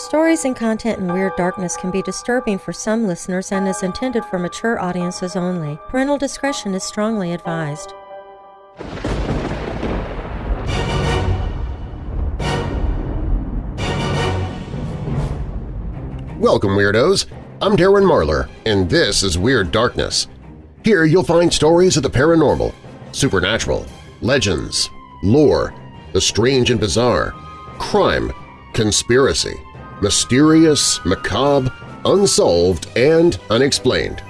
Stories and content in Weird Darkness can be disturbing for some listeners and is intended for mature audiences only. Parental discretion is strongly advised. Welcome, Weirdos! I'm Darren Marlar, and this is Weird Darkness. Here you'll find stories of the paranormal, supernatural, legends, lore, the strange and bizarre, crime, conspiracy, mysterious, macabre, unsolved, and unexplained.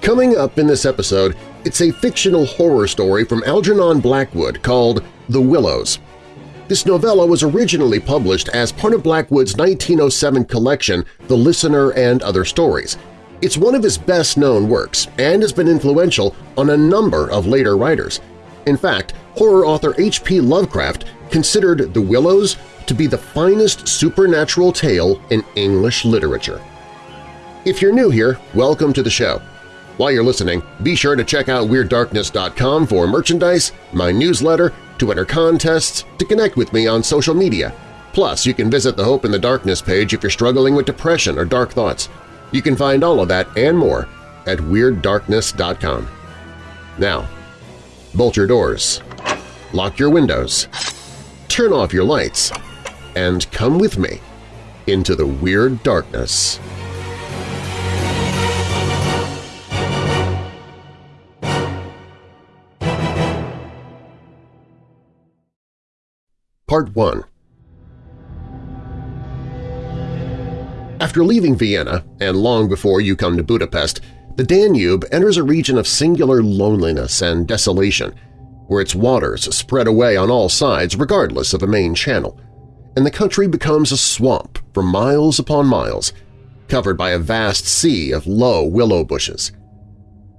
Coming up in this episode, it's a fictional horror story from Algernon Blackwood called The Willows. This novella was originally published as part of Blackwood's 1907 collection The Listener and Other Stories. It's one of his best-known works and has been influential on a number of later writers. In fact, horror author H.P. Lovecraft considered The Willows to be the finest supernatural tale in English literature. If you're new here, welcome to the show. While you're listening, be sure to check out WeirdDarkness.com for merchandise, my newsletter, to enter contests, to connect with me on social media. Plus, you can visit the Hope in the Darkness page if you're struggling with depression or dark thoughts. You can find all of that and more at WeirdDarkness.com. Now, bolt your doors, lock your windows, turn off your lights, and come with me into the Weird Darkness. Part 1 After leaving Vienna, and long before you come to Budapest, the Danube enters a region of singular loneliness and desolation, where its waters spread away on all sides regardless of a main channel, and the country becomes a swamp for miles upon miles, covered by a vast sea of low willow bushes.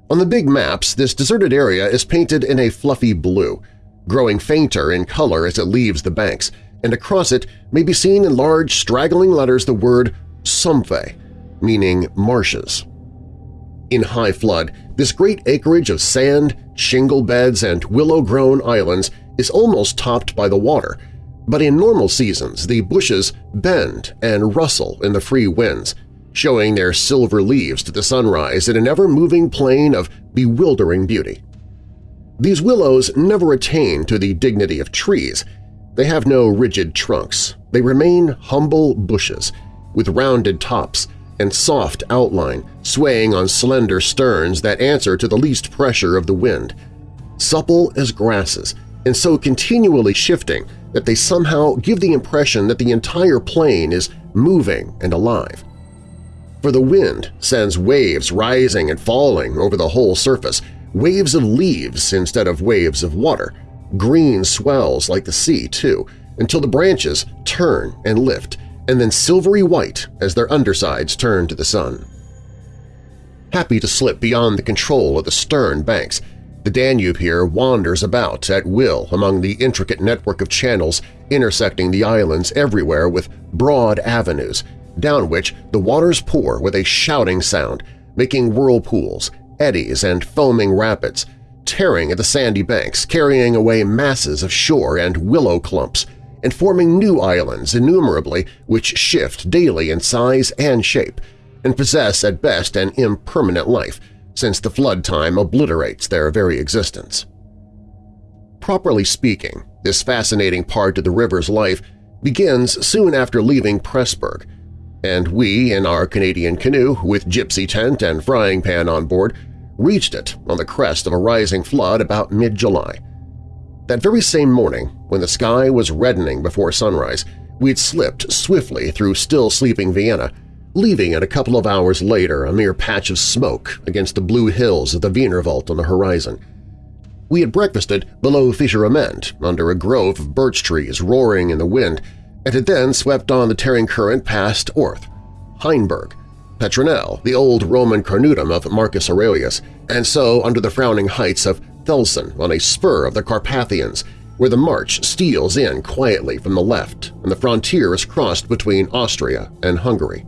On the big maps, this deserted area is painted in a fluffy blue, growing fainter in color as it leaves the banks, and across it may be seen in large straggling letters the word Sumpfe, meaning marshes. In high flood, this great acreage of sand, shingle beds, and willow-grown islands is almost topped by the water, but in normal seasons the bushes bend and rustle in the free winds, showing their silver leaves to the sunrise in an ever-moving plain of bewildering beauty. These willows never attain to the dignity of trees. They have no rigid trunks. They remain humble bushes, with rounded tops and soft outline swaying on slender sterns that answer to the least pressure of the wind. Supple as grasses, and so continually shifting that they somehow give the impression that the entire plain is moving and alive. For the wind sends waves rising and falling over the whole surface, waves of leaves instead of waves of water, green swells like the sea, too, until the branches turn and lift, and then silvery white as their undersides turn to the sun. Happy to slip beyond the control of the stern banks, the Danube here wanders about at will among the intricate network of channels intersecting the islands everywhere with broad avenues, down which the waters pour with a shouting sound, making whirlpools, eddies, and foaming rapids, tearing at the sandy banks, carrying away masses of shore and willow clumps, and forming new islands innumerably which shift daily in size and shape, and possess at best an impermanent life, since the flood time obliterates their very existence. Properly speaking, this fascinating part of the river's life begins soon after leaving Pressburg, and we, in our Canadian canoe with gypsy tent and frying pan on board, reached it on the crest of a rising flood about mid-July. That very same morning, when the sky was reddening before sunrise, we'd slipped swiftly through still-sleeping Vienna, leaving it a couple of hours later a mere patch of smoke against the blue hills of the Wienerwald on the horizon. We had breakfasted below Fischeramend under a grove of birch trees roaring in the wind and had then swept on the tearing current past Orth, Hainburg, Petronell, the old Roman carnuntum of Marcus Aurelius, and so under the frowning heights of Thelsen on a spur of the Carpathians, where the march steals in quietly from the left and the frontier is crossed between Austria and Hungary.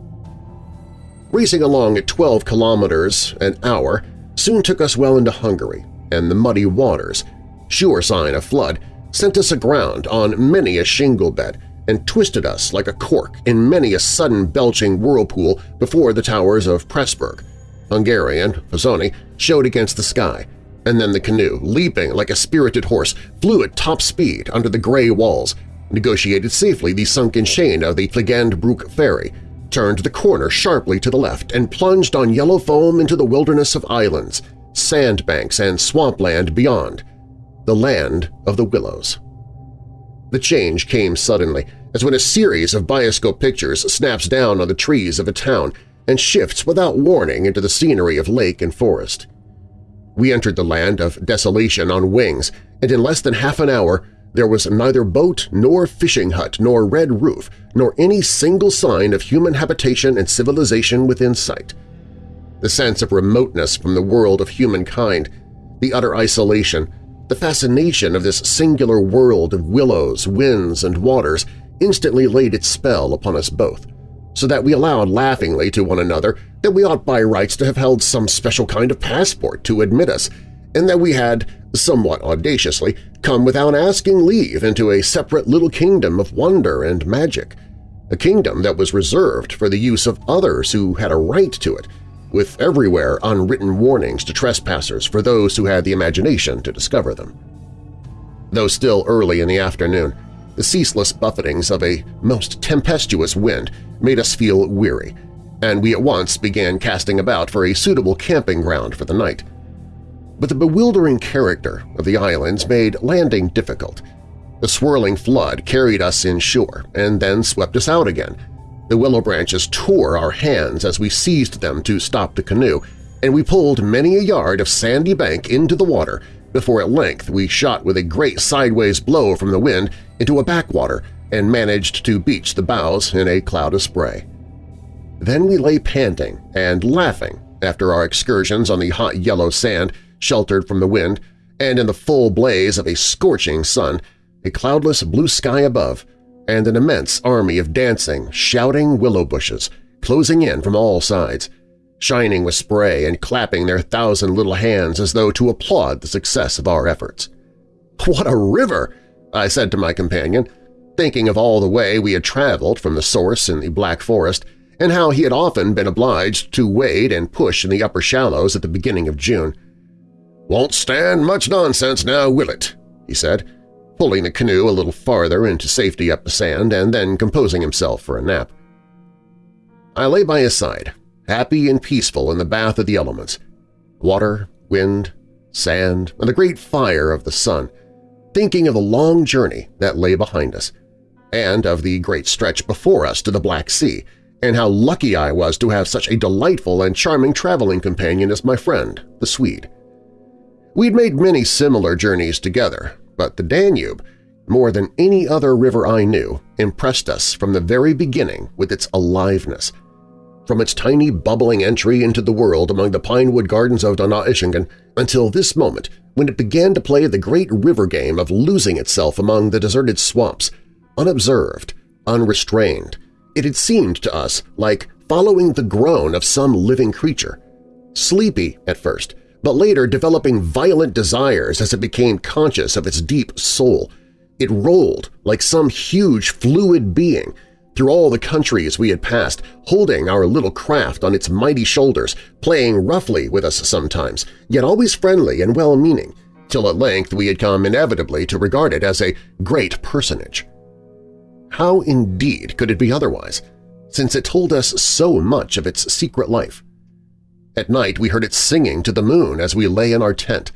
Racing along at 12 kilometers an hour soon took us well into Hungary, and the muddy waters, sure sign of flood, sent us aground on many a shingle bed and twisted us like a cork in many a sudden belching whirlpool before the towers of Pressburg. Hungarian, Fazoni, showed against the sky, and then the canoe, leaping like a spirited horse, flew at top speed under the gray walls, negotiated safely the sunken chain of the Fliegende Brucke ferry, turned the corner sharply to the left, and plunged on yellow foam into the wilderness of islands, sandbanks, and swampland beyond, the land of the willows. The change came suddenly, as when a series of bioscope pictures snaps down on the trees of a town and shifts without warning into the scenery of lake and forest. We entered the land of desolation on wings, and in less than half an hour there was neither boat nor fishing hut nor red roof nor any single sign of human habitation and civilization within sight. The sense of remoteness from the world of humankind, the utter isolation, the fascination of this singular world of willows, winds, and waters instantly laid its spell upon us both, so that we allowed laughingly to one another that we ought by rights to have held some special kind of passport to admit us, and that we had, somewhat audaciously, come without asking leave into a separate little kingdom of wonder and magic, a kingdom that was reserved for the use of others who had a right to it, with everywhere unwritten warnings to trespassers for those who had the imagination to discover them. Though still early in the afternoon, the ceaseless buffetings of a most tempestuous wind made us feel weary, and we at once began casting about for a suitable camping ground for the night. But the bewildering character of the islands made landing difficult. The swirling flood carried us inshore and then swept us out again. The willow branches tore our hands as we seized them to stop the canoe, and we pulled many a yard of sandy bank into the water before at length we shot with a great sideways blow from the wind into a backwater and managed to beach the bows in a cloud of spray. Then we lay panting and laughing after our excursions on the hot yellow sand sheltered from the wind, and in the full blaze of a scorching sun, a cloudless blue sky above, and an immense army of dancing, shouting willow bushes closing in from all sides, shining with spray and clapping their thousand little hands as though to applaud the success of our efforts. "'What a river!' I said to my companion, thinking of all the way we had traveled from the source in the Black Forest and how he had often been obliged to wade and push in the upper shallows at the beginning of June. "'Won't stand much nonsense now, will it?' he said, pulling the canoe a little farther into safety up the sand and then composing himself for a nap. I lay by his side, happy and peaceful in the bath of the elements – water, wind, sand, and the great fire of the sun, thinking of the long journey that lay behind us, and of the great stretch before us to the Black Sea, and how lucky I was to have such a delightful and charming traveling companion as my friend, the Swede. We'd made many similar journeys together, but the Danube, more than any other river I knew, impressed us from the very beginning with its aliveness. From its tiny bubbling entry into the world among the pinewood gardens of Donaueschingen until this moment when it began to play the great river game of losing itself among the deserted swamps, unobserved, unrestrained, it had seemed to us like following the groan of some living creature. Sleepy at first, but later developing violent desires as it became conscious of its deep soul. It rolled like some huge fluid being through all the countries we had passed, holding our little craft on its mighty shoulders, playing roughly with us sometimes, yet always friendly and well-meaning, till at length we had come inevitably to regard it as a great personage. How indeed could it be otherwise, since it told us so much of its secret life? At night we heard it singing to the moon as we lay in our tent,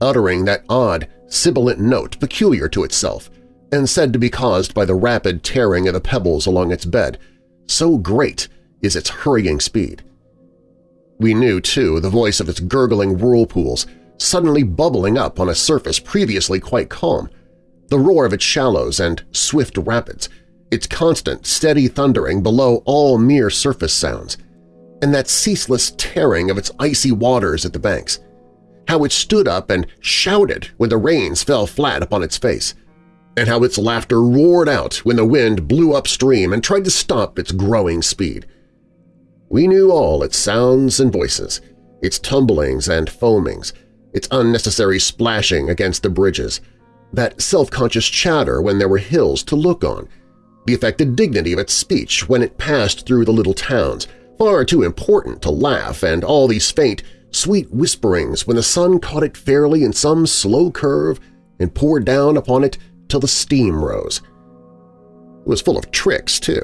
uttering that odd, sibilant note peculiar to itself, and said to be caused by the rapid tearing of the pebbles along its bed, so great is its hurrying speed. We knew, too, the voice of its gurgling whirlpools, suddenly bubbling up on a surface previously quite calm, the roar of its shallows and swift rapids, its constant, steady thundering below all mere surface sounds, and that ceaseless tearing of its icy waters at the banks, how it stood up and shouted when the rains fell flat upon its face, and how its laughter roared out when the wind blew upstream and tried to stop its growing speed. We knew all its sounds and voices, its tumblings and foamings, its unnecessary splashing against the bridges, that self-conscious chatter when there were hills to look on, the affected dignity of its speech when it passed through the little towns, far too important to laugh, and all these faint, sweet whisperings when the sun caught it fairly in some slow curve and poured down upon it till the steam rose. It was full of tricks, too.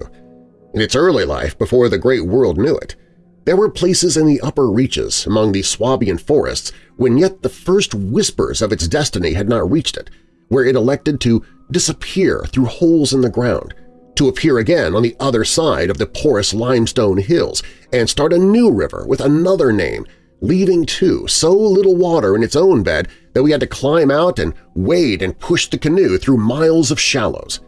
In its early life, before the great world knew it, there were places in the upper reaches among the Swabian forests when yet the first whispers of its destiny had not reached it, where it elected to disappear through holes in the ground, to appear again on the other side of the porous limestone hills and start a new river with another name, leaving, too, so little water in its own bed that we had to climb out and wade and push the canoe through miles of shallows.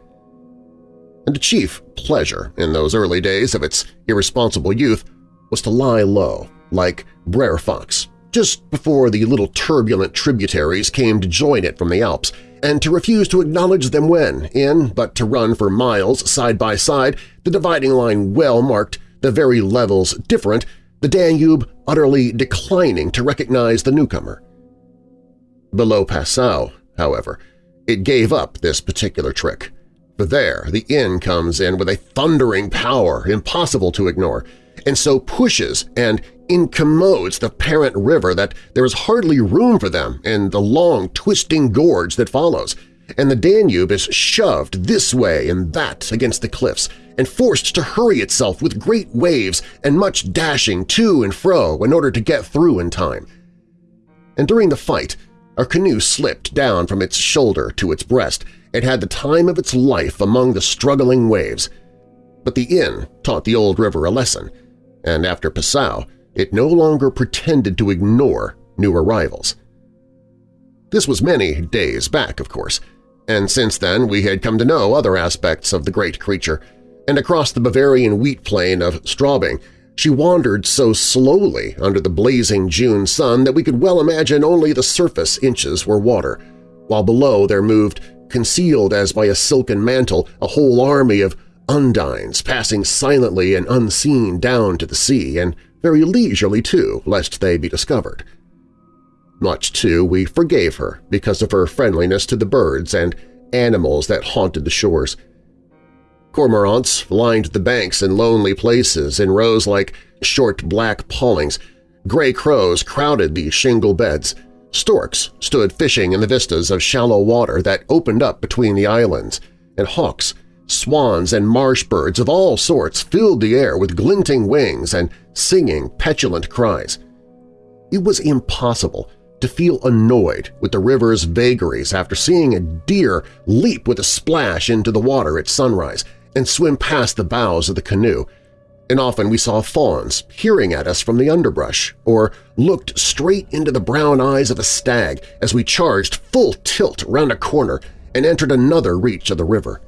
And the chief pleasure in those early days of its irresponsible youth was to lie low, like Brer Fox, just before the little turbulent tributaries came to join it from the Alps, and to refuse to acknowledge them when, in but to run for miles side by side, the dividing line well marked, the very levels different, the Danube utterly declining to recognize the newcomer. Below Passau, however, it gave up this particular trick. For there the Inn comes in with a thundering power impossible to ignore, and so pushes and incommodes the parent river that there is hardly room for them in the long, twisting gorge that follows, and the Danube is shoved this way and that against the cliffs and forced to hurry itself with great waves and much dashing to and fro in order to get through in time. And during the fight, our canoe slipped down from its shoulder to its breast and had the time of its life among the struggling waves. But the Inn taught the old river a lesson, and after Passau, it no longer pretended to ignore new arrivals. This was many days back, of course, and since then we had come to know other aspects of the great creature, and across the Bavarian wheat plain of Straubing she wandered so slowly under the blazing June sun that we could well imagine only the surface inches were water, while below there moved, concealed as by a silken mantle, a whole army of undines passing silently and unseen down to the sea, and very leisurely too, lest they be discovered. Much, too, we forgave her because of her friendliness to the birds and animals that haunted the shores. Cormorants lined the banks in lonely places in rows like short black pawlings, gray crows crowded the shingle beds, storks stood fishing in the vistas of shallow water that opened up between the islands, and hawks Swans and marsh birds of all sorts filled the air with glinting wings and singing petulant cries. It was impossible to feel annoyed with the river's vagaries after seeing a deer leap with a splash into the water at sunrise and swim past the bows of the canoe, and often we saw fawns peering at us from the underbrush or looked straight into the brown eyes of a stag as we charged full tilt round a corner and entered another reach of the river.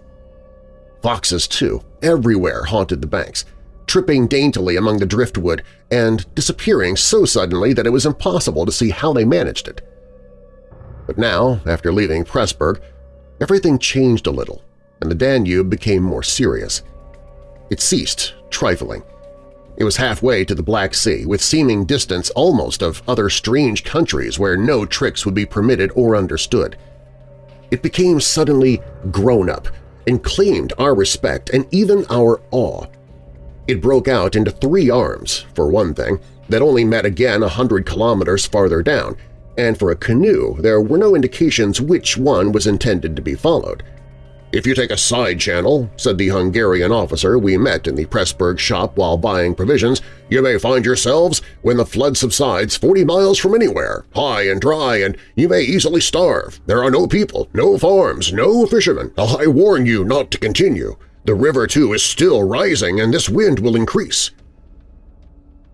Foxes, too, everywhere haunted the banks, tripping daintily among the driftwood and disappearing so suddenly that it was impossible to see how they managed it. But now, after leaving Pressburg, everything changed a little, and the Danube became more serious. It ceased trifling. It was halfway to the Black Sea, with seeming distance almost of other strange countries where no tricks would be permitted or understood. It became suddenly grown-up, and claimed our respect and even our awe. It broke out into three arms, for one thing, that only met again a hundred kilometers farther down, and for a canoe there were no indications which one was intended to be followed. If you take a side channel, said the Hungarian officer we met in the Pressburg shop while buying provisions, you may find yourselves, when the flood subsides, 40 miles from anywhere, high and dry, and you may easily starve. There are no people, no farms, no fishermen. I warn you not to continue. The river, too, is still rising, and this wind will increase.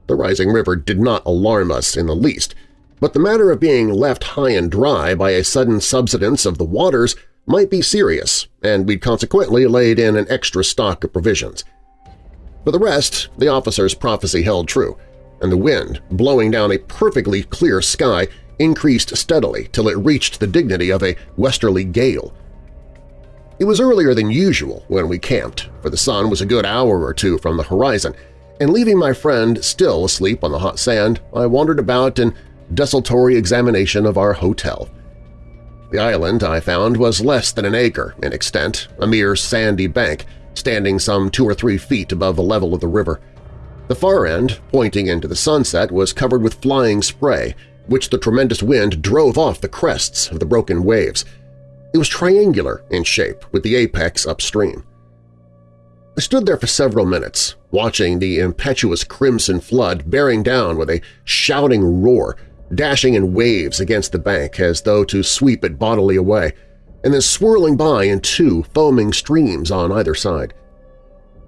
The rising river did not alarm us in the least, but the matter of being left high and dry by a sudden subsidence of the waters might be serious, and we'd consequently laid in an extra stock of provisions. For the rest, the officer's prophecy held true, and the wind, blowing down a perfectly clear sky, increased steadily till it reached the dignity of a westerly gale. It was earlier than usual when we camped, for the sun was a good hour or two from the horizon, and leaving my friend still asleep on the hot sand, I wandered about in desultory examination of our hotel. The island, I found, was less than an acre in extent, a mere sandy bank, standing some two or three feet above the level of the river. The far end, pointing into the sunset, was covered with flying spray, which the tremendous wind drove off the crests of the broken waves. It was triangular in shape, with the apex upstream. I stood there for several minutes, watching the impetuous crimson flood bearing down with a shouting roar, dashing in waves against the bank as though to sweep it bodily away, and then swirling by in two foaming streams on either side.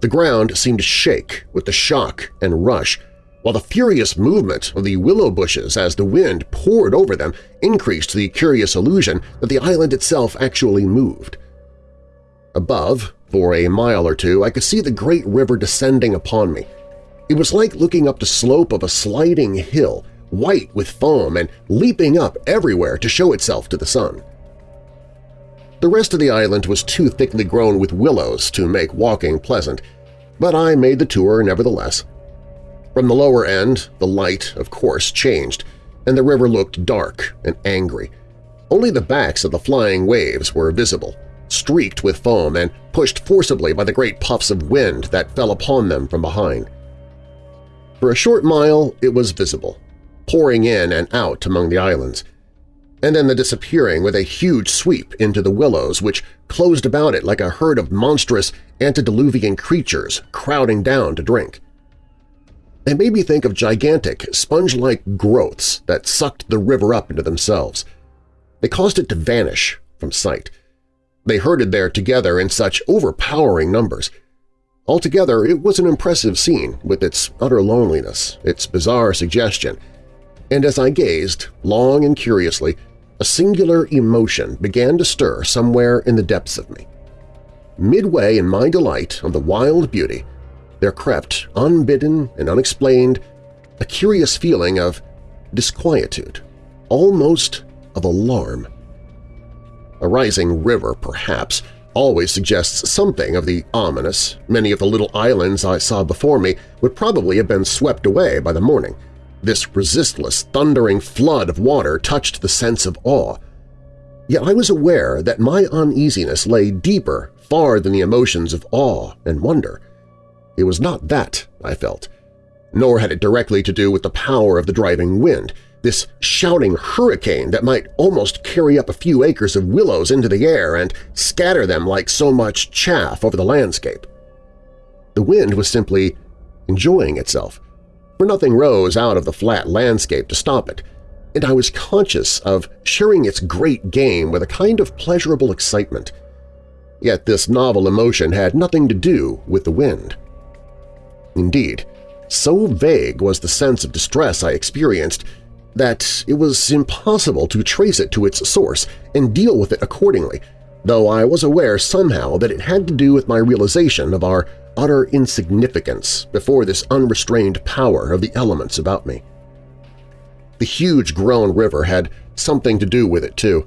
The ground seemed to shake with the shock and rush, while the furious movement of the willow bushes as the wind poured over them increased the curious illusion that the island itself actually moved. Above, for a mile or two, I could see the great river descending upon me. It was like looking up the slope of a sliding hill, white with foam and leaping up everywhere to show itself to the sun. The rest of the island was too thickly grown with willows to make walking pleasant, but I made the tour nevertheless. From the lower end, the light, of course, changed, and the river looked dark and angry. Only the backs of the flying waves were visible, streaked with foam and pushed forcibly by the great puffs of wind that fell upon them from behind. For a short mile it was visible, pouring in and out among the islands, and then the disappearing with a huge sweep into the willows which closed about it like a herd of monstrous antediluvian creatures crowding down to drink. They made me think of gigantic, sponge-like growths that sucked the river up into themselves. They caused it to vanish from sight. They herded there together in such overpowering numbers. Altogether, it was an impressive scene with its utter loneliness, its bizarre suggestion, and as I gazed, long and curiously, a singular emotion began to stir somewhere in the depths of me. Midway in my delight on the wild beauty, there crept, unbidden and unexplained, a curious feeling of disquietude, almost of alarm. A rising river, perhaps, always suggests something of the ominous. Many of the little islands I saw before me would probably have been swept away by the morning. This resistless, thundering flood of water touched the sense of awe. Yet I was aware that my uneasiness lay deeper far than the emotions of awe and wonder. It was not that, I felt, nor had it directly to do with the power of the driving wind, this shouting hurricane that might almost carry up a few acres of willows into the air and scatter them like so much chaff over the landscape. The wind was simply enjoying itself, for nothing rose out of the flat landscape to stop it, and I was conscious of sharing its great game with a kind of pleasurable excitement. Yet this novel emotion had nothing to do with the wind. Indeed, so vague was the sense of distress I experienced that it was impossible to trace it to its source and deal with it accordingly, though I was aware somehow that it had to do with my realization of our utter insignificance before this unrestrained power of the elements about me. The huge grown river had something to do with it, too,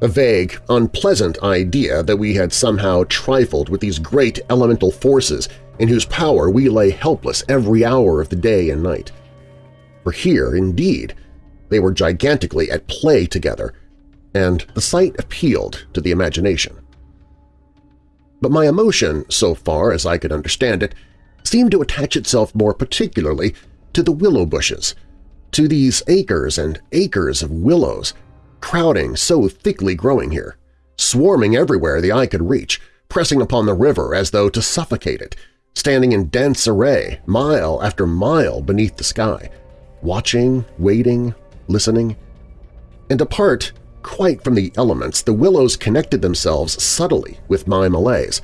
a vague, unpleasant idea that we had somehow trifled with these great elemental forces in whose power we lay helpless every hour of the day and night. For here, indeed, they were gigantically at play together, and the sight appealed to the imagination. But my emotion, so far as I could understand it, seemed to attach itself more particularly to the willow bushes, to these acres and acres of willows, crowding so thickly growing here, swarming everywhere the eye could reach, pressing upon the river as though to suffocate it, standing in dense array mile after mile beneath the sky, watching, waiting, listening. And apart quite from the elements, the willows connected themselves subtly with my malaise,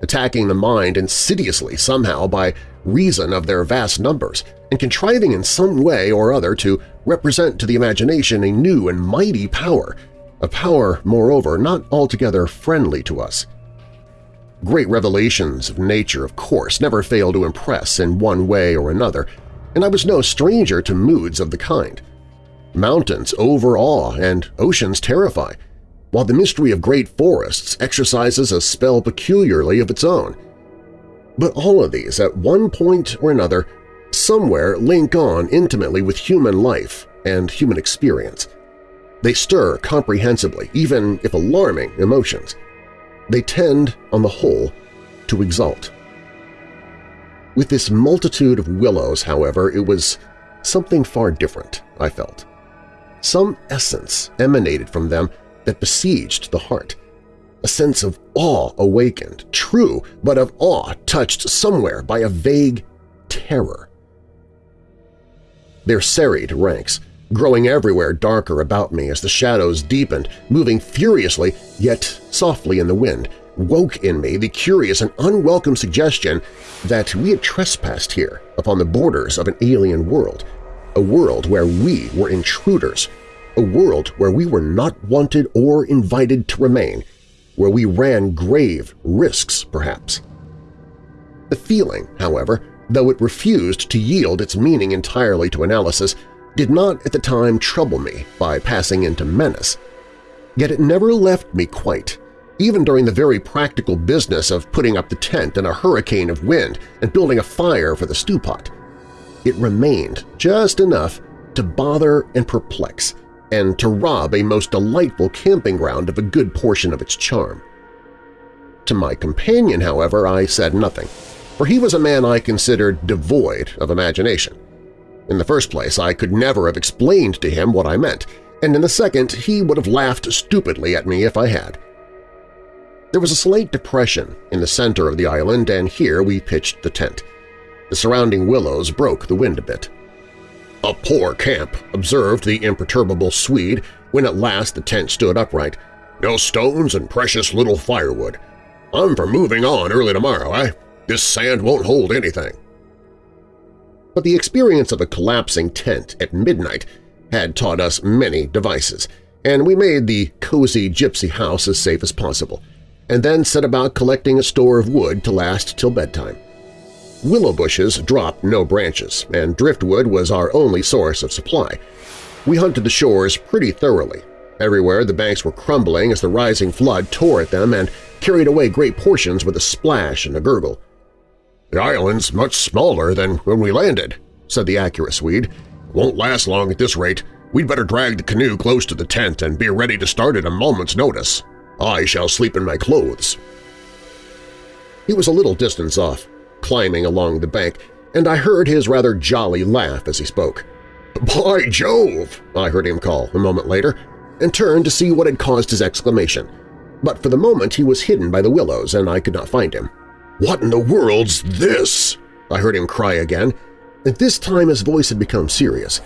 attacking the mind insidiously somehow by reason of their vast numbers, and contriving in some way or other to represent to the imagination a new and mighty power, a power, moreover, not altogether friendly to us. Great revelations of nature, of course, never fail to impress in one way or another, and I was no stranger to moods of the kind. Mountains overawe and oceans terrify, while the mystery of great forests exercises a spell peculiarly of its own. But all of these, at one point or another, somewhere link on intimately with human life and human experience. They stir comprehensibly, even if alarming, emotions. They tend, on the whole, to exalt. With this multitude of willows, however, it was something far different, I felt. Some essence emanated from them that besieged the heart. A sense of awe awakened, true, but of awe touched somewhere by a vague terror. Their serried ranks, growing everywhere darker about me as the shadows deepened, moving furiously yet softly in the wind, woke in me the curious and unwelcome suggestion that we had trespassed here upon the borders of an alien world, a world where we were intruders, a world where we were not wanted or invited to remain, where we ran grave risks, perhaps. The feeling, however, though it refused to yield its meaning entirely to analysis, did not at the time trouble me by passing into menace. Yet it never left me quite, even during the very practical business of putting up the tent in a hurricane of wind and building a fire for the stew pot. It remained just enough to bother and perplex, and to rob a most delightful camping ground of a good portion of its charm. To my companion, however, I said nothing, for he was a man I considered devoid of imagination. In the first place, I could never have explained to him what I meant, and in the second, he would have laughed stupidly at me if I had. There was a slight depression in the center of the island, and here we pitched the tent. The surrounding willows broke the wind a bit. "'A poor camp,' observed the imperturbable Swede when at last the tent stood upright. "'No stones and precious little firewood. I'm for moving on early tomorrow, eh? This sand won't hold anything.' But the experience of a collapsing tent at midnight had taught us many devices, and we made the cozy gypsy house as safe as possible and then set about collecting a store of wood to last till bedtime. Willow bushes dropped no branches, and driftwood was our only source of supply. We hunted the shores pretty thoroughly. Everywhere the banks were crumbling as the rising flood tore at them and carried away great portions with a splash and a gurgle. "'The island's much smaller than when we landed,' said the accurate Swede. "'Won't last long at this rate. We'd better drag the canoe close to the tent and be ready to start at a moment's notice.' I shall sleep in my clothes. He was a little distance off, climbing along the bank, and I heard his rather jolly laugh as he spoke. "'By Jove!' I heard him call a moment later, and turned to see what had caused his exclamation. But for the moment he was hidden by the willows, and I could not find him. "'What in the world's this?' I heard him cry again, and this time his voice had become serious.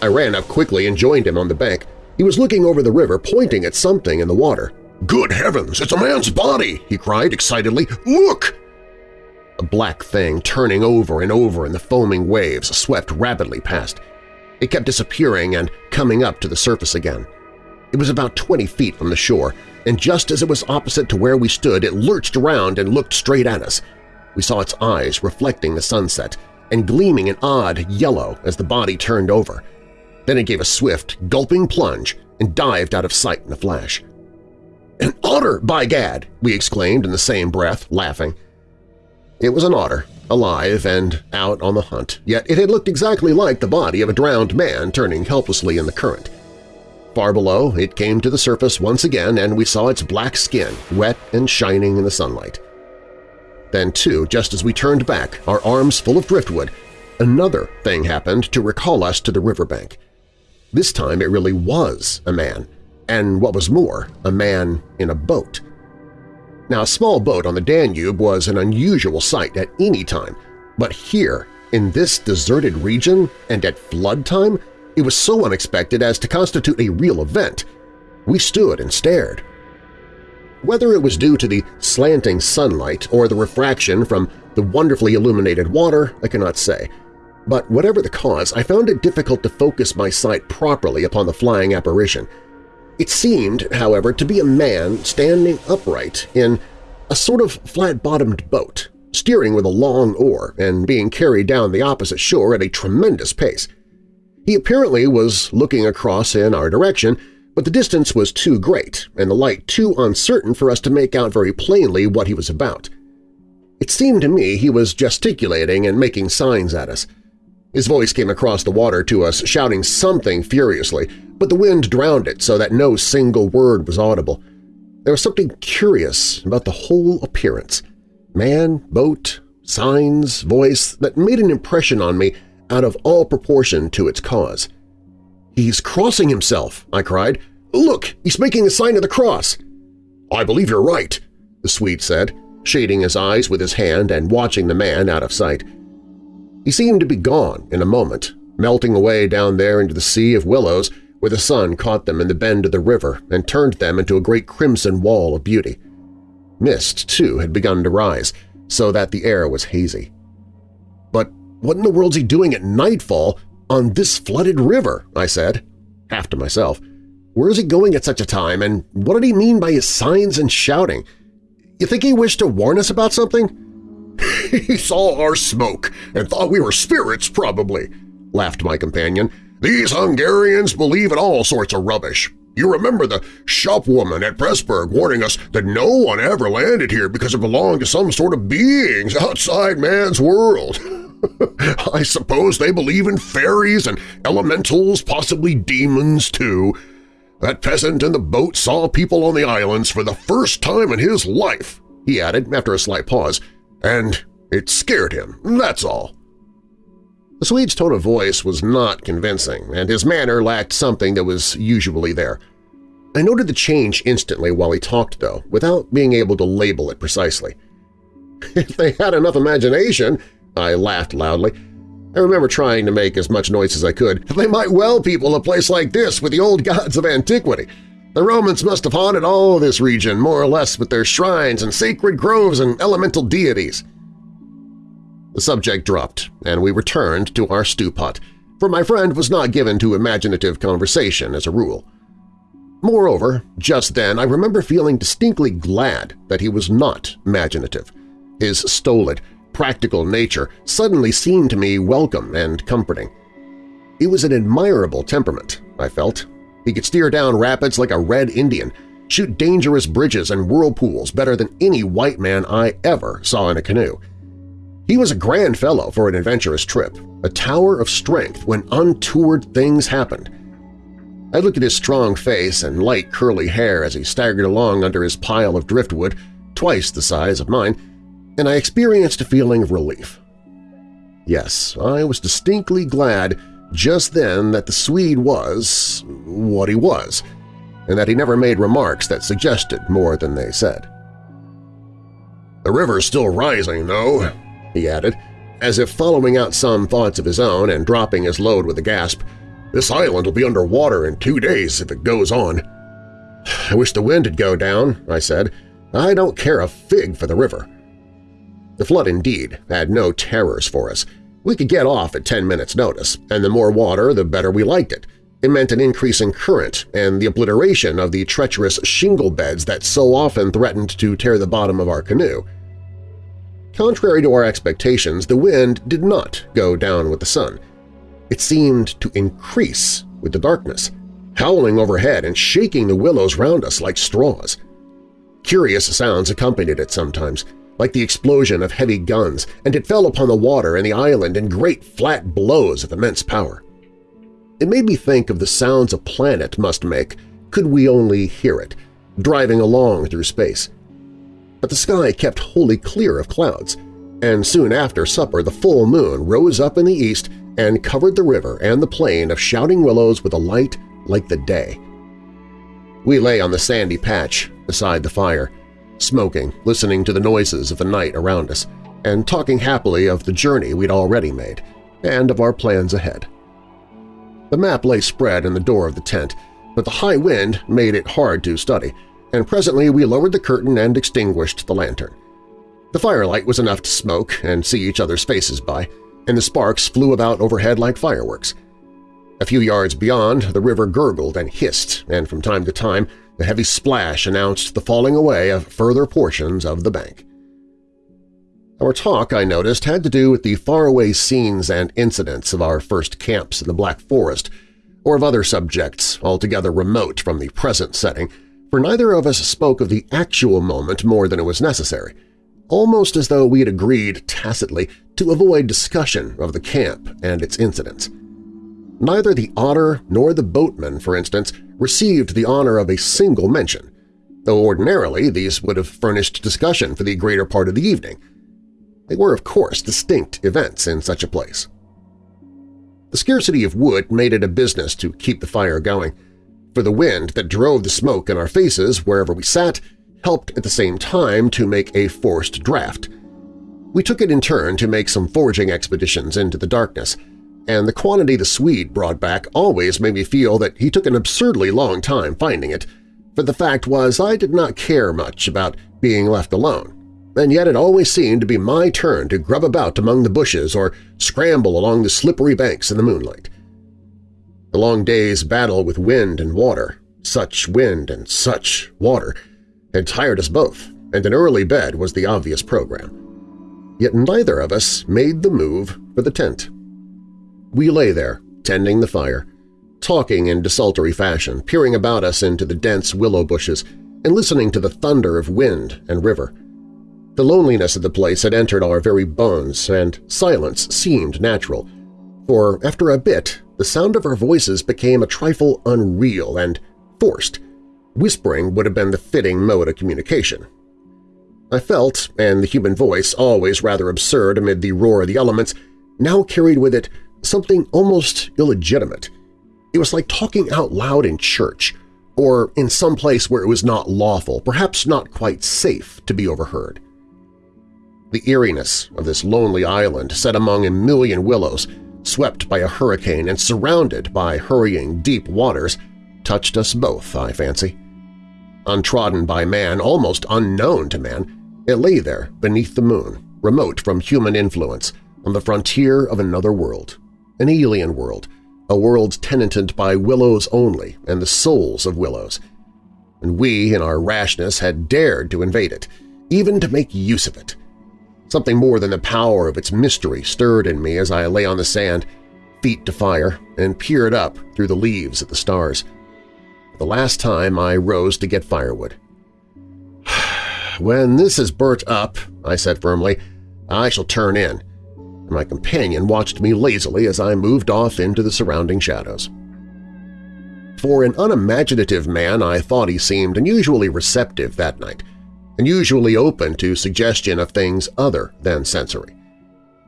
I ran up quickly and joined him on the bank. He was looking over the river, pointing at something in the water. "'Good heavens, it's a man's body!' he cried excitedly. "'Look!' A black thing turning over and over in the foaming waves swept rapidly past. It kept disappearing and coming up to the surface again. It was about 20 feet from the shore, and just as it was opposite to where we stood it lurched around and looked straight at us. We saw its eyes reflecting the sunset and gleaming an odd yellow as the body turned over. Then it gave a swift, gulping plunge and dived out of sight in a flash. "'An otter, by gad!' we exclaimed in the same breath, laughing. It was an otter, alive and out on the hunt, yet it had looked exactly like the body of a drowned man turning helplessly in the current. Far below, it came to the surface once again and we saw its black skin, wet and shining in the sunlight. Then, too, just as we turned back, our arms full of driftwood, another thing happened to recall us to the riverbank. This time it really was a man, and what was more, a man in a boat. Now, a small boat on the Danube was an unusual sight at any time, but here, in this deserted region and at flood time, it was so unexpected as to constitute a real event. We stood and stared. Whether it was due to the slanting sunlight or the refraction from the wonderfully illuminated water, I cannot say, but whatever the cause, I found it difficult to focus my sight properly upon the flying apparition – it seemed, however, to be a man standing upright in a sort of flat-bottomed boat, steering with a long oar and being carried down the opposite shore at a tremendous pace. He apparently was looking across in our direction, but the distance was too great and the light too uncertain for us to make out very plainly what he was about. It seemed to me he was gesticulating and making signs at us. His voice came across the water to us, shouting something furiously, but the wind drowned it so that no single word was audible. There was something curious about the whole appearance. Man, boat, signs, voice that made an impression on me out of all proportion to its cause. "'He's crossing himself!' I cried. "'Look! He's making the sign of the cross!' "'I believe you're right,' the Swede said, shading his eyes with his hand and watching the man out of sight. He seemed to be gone in a moment, melting away down there into the sea of willows where the sun caught them in the bend of the river and turned them into a great crimson wall of beauty. Mist, too, had begun to rise, so that the air was hazy. But what in the world's he doing at nightfall on this flooded river? I said, half to myself. Where is he going at such a time, and what did he mean by his signs and shouting? You think he wished to warn us about something? he saw our smoke and thought we were spirits, probably, laughed my companion. These Hungarians believe in all sorts of rubbish. You remember the shopwoman at Pressburg warning us that no one ever landed here because it belonged to some sort of beings outside man's world. I suppose they believe in fairies and elementals, possibly demons, too. That peasant in the boat saw people on the islands for the first time in his life, he added after a slight pause, and it scared him, that's all. The Swede's tone of voice was not convincing, and his manner lacked something that was usually there. I noted the change instantly while he talked, though, without being able to label it precisely. If they had enough imagination, I laughed loudly. I remember trying to make as much noise as I could. They might well people a place like this with the old gods of antiquity. The Romans must have haunted all this region, more or less, with their shrines and sacred groves and elemental deities. The subject dropped, and we returned to our stew pot, for my friend was not given to imaginative conversation as a rule. Moreover, just then I remember feeling distinctly glad that he was not imaginative. His stolid, practical nature suddenly seemed to me welcome and comforting. He was an admirable temperament, I felt. He could steer down rapids like a red Indian, shoot dangerous bridges and whirlpools better than any white man I ever saw in a canoe. He was a grand fellow for an adventurous trip, a tower of strength when untoward things happened. I looked at his strong face and light curly hair as he staggered along under his pile of driftwood, twice the size of mine, and I experienced a feeling of relief. Yes, I was distinctly glad just then that the Swede was what he was, and that he never made remarks that suggested more than they said. The river's still rising, though, he added, as if following out some thoughts of his own and dropping his load with a gasp. This island will be under water in two days if it goes on. I wish the wind would go down, I said. I don't care a fig for the river. The flood indeed had no terrors for us. We could get off at 10 minutes' notice, and the more water the better we liked it. It meant an increase in current and the obliteration of the treacherous shingle beds that so often threatened to tear the bottom of our canoe. Contrary to our expectations, the wind did not go down with the sun. It seemed to increase with the darkness, howling overhead and shaking the willows round us like straws. Curious sounds accompanied it sometimes, like the explosion of heavy guns, and it fell upon the water and the island in great flat blows of immense power. It made me think of the sounds a planet must make could we only hear it, driving along through space. But the sky kept wholly clear of clouds, and soon after supper the full moon rose up in the east and covered the river and the plain of shouting willows with a light like the day. We lay on the sandy patch beside the fire, smoking, listening to the noises of the night around us, and talking happily of the journey we'd already made and of our plans ahead. The map lay spread in the door of the tent, but the high wind made it hard to study, and presently we lowered the curtain and extinguished the lantern. The firelight was enough to smoke and see each other's faces by, and the sparks flew about overhead like fireworks. A few yards beyond, the river gurgled and hissed, and from time to time the heavy splash announced the falling away of further portions of the bank. Our talk, I noticed, had to do with the faraway scenes and incidents of our first camps in the Black Forest, or of other subjects altogether remote from the present setting, for neither of us spoke of the actual moment more than it was necessary, almost as though we had agreed tacitly to avoid discussion of the camp and its incidents. Neither the otter nor the boatman, for instance, received the honor of a single mention. though ordinarily these would have furnished discussion for the greater part of the evening. They were, of course, distinct events in such a place. The scarcity of wood made it a business to keep the fire going, for the wind that drove the smoke in our faces wherever we sat helped at the same time to make a forced draft. We took it in turn to make some foraging expeditions into the darkness, and the quantity the Swede brought back always made me feel that he took an absurdly long time finding it, for the fact was I did not care much about being left alone, and yet it always seemed to be my turn to grub about among the bushes or scramble along the slippery banks in the moonlight. The long day's battle with wind and water, such wind and such water, had tired us both, and an early bed was the obvious program. Yet neither of us made the move for the tent. We lay there, tending the fire, talking in desultory fashion, peering about us into the dense willow bushes and listening to the thunder of wind and river. The loneliness of the place had entered our very bones, and silence seemed natural, for after a bit the sound of our voices became a trifle unreal and forced. Whispering would have been the fitting mode of communication. I felt, and the human voice, always rather absurd amid the roar of the elements, now carried with it something almost illegitimate. It was like talking out loud in church, or in some place where it was not lawful, perhaps not quite safe, to be overheard. The eeriness of this lonely island set among a million willows swept by a hurricane and surrounded by hurrying deep waters, touched us both, I fancy. Untrodden by man, almost unknown to man, it lay there beneath the moon, remote from human influence, on the frontier of another world, an alien world, a world tenanted by willows only and the souls of willows. And we, in our rashness, had dared to invade it, even to make use of it. Something more than the power of its mystery stirred in me as I lay on the sand, feet to fire, and peered up through the leaves at the stars. The last time I rose to get firewood. "'When this is burnt up,' I said firmly, "'I shall turn in.' My companion watched me lazily as I moved off into the surrounding shadows. For an unimaginative man, I thought he seemed unusually receptive that night, unusually open to suggestion of things other than sensory.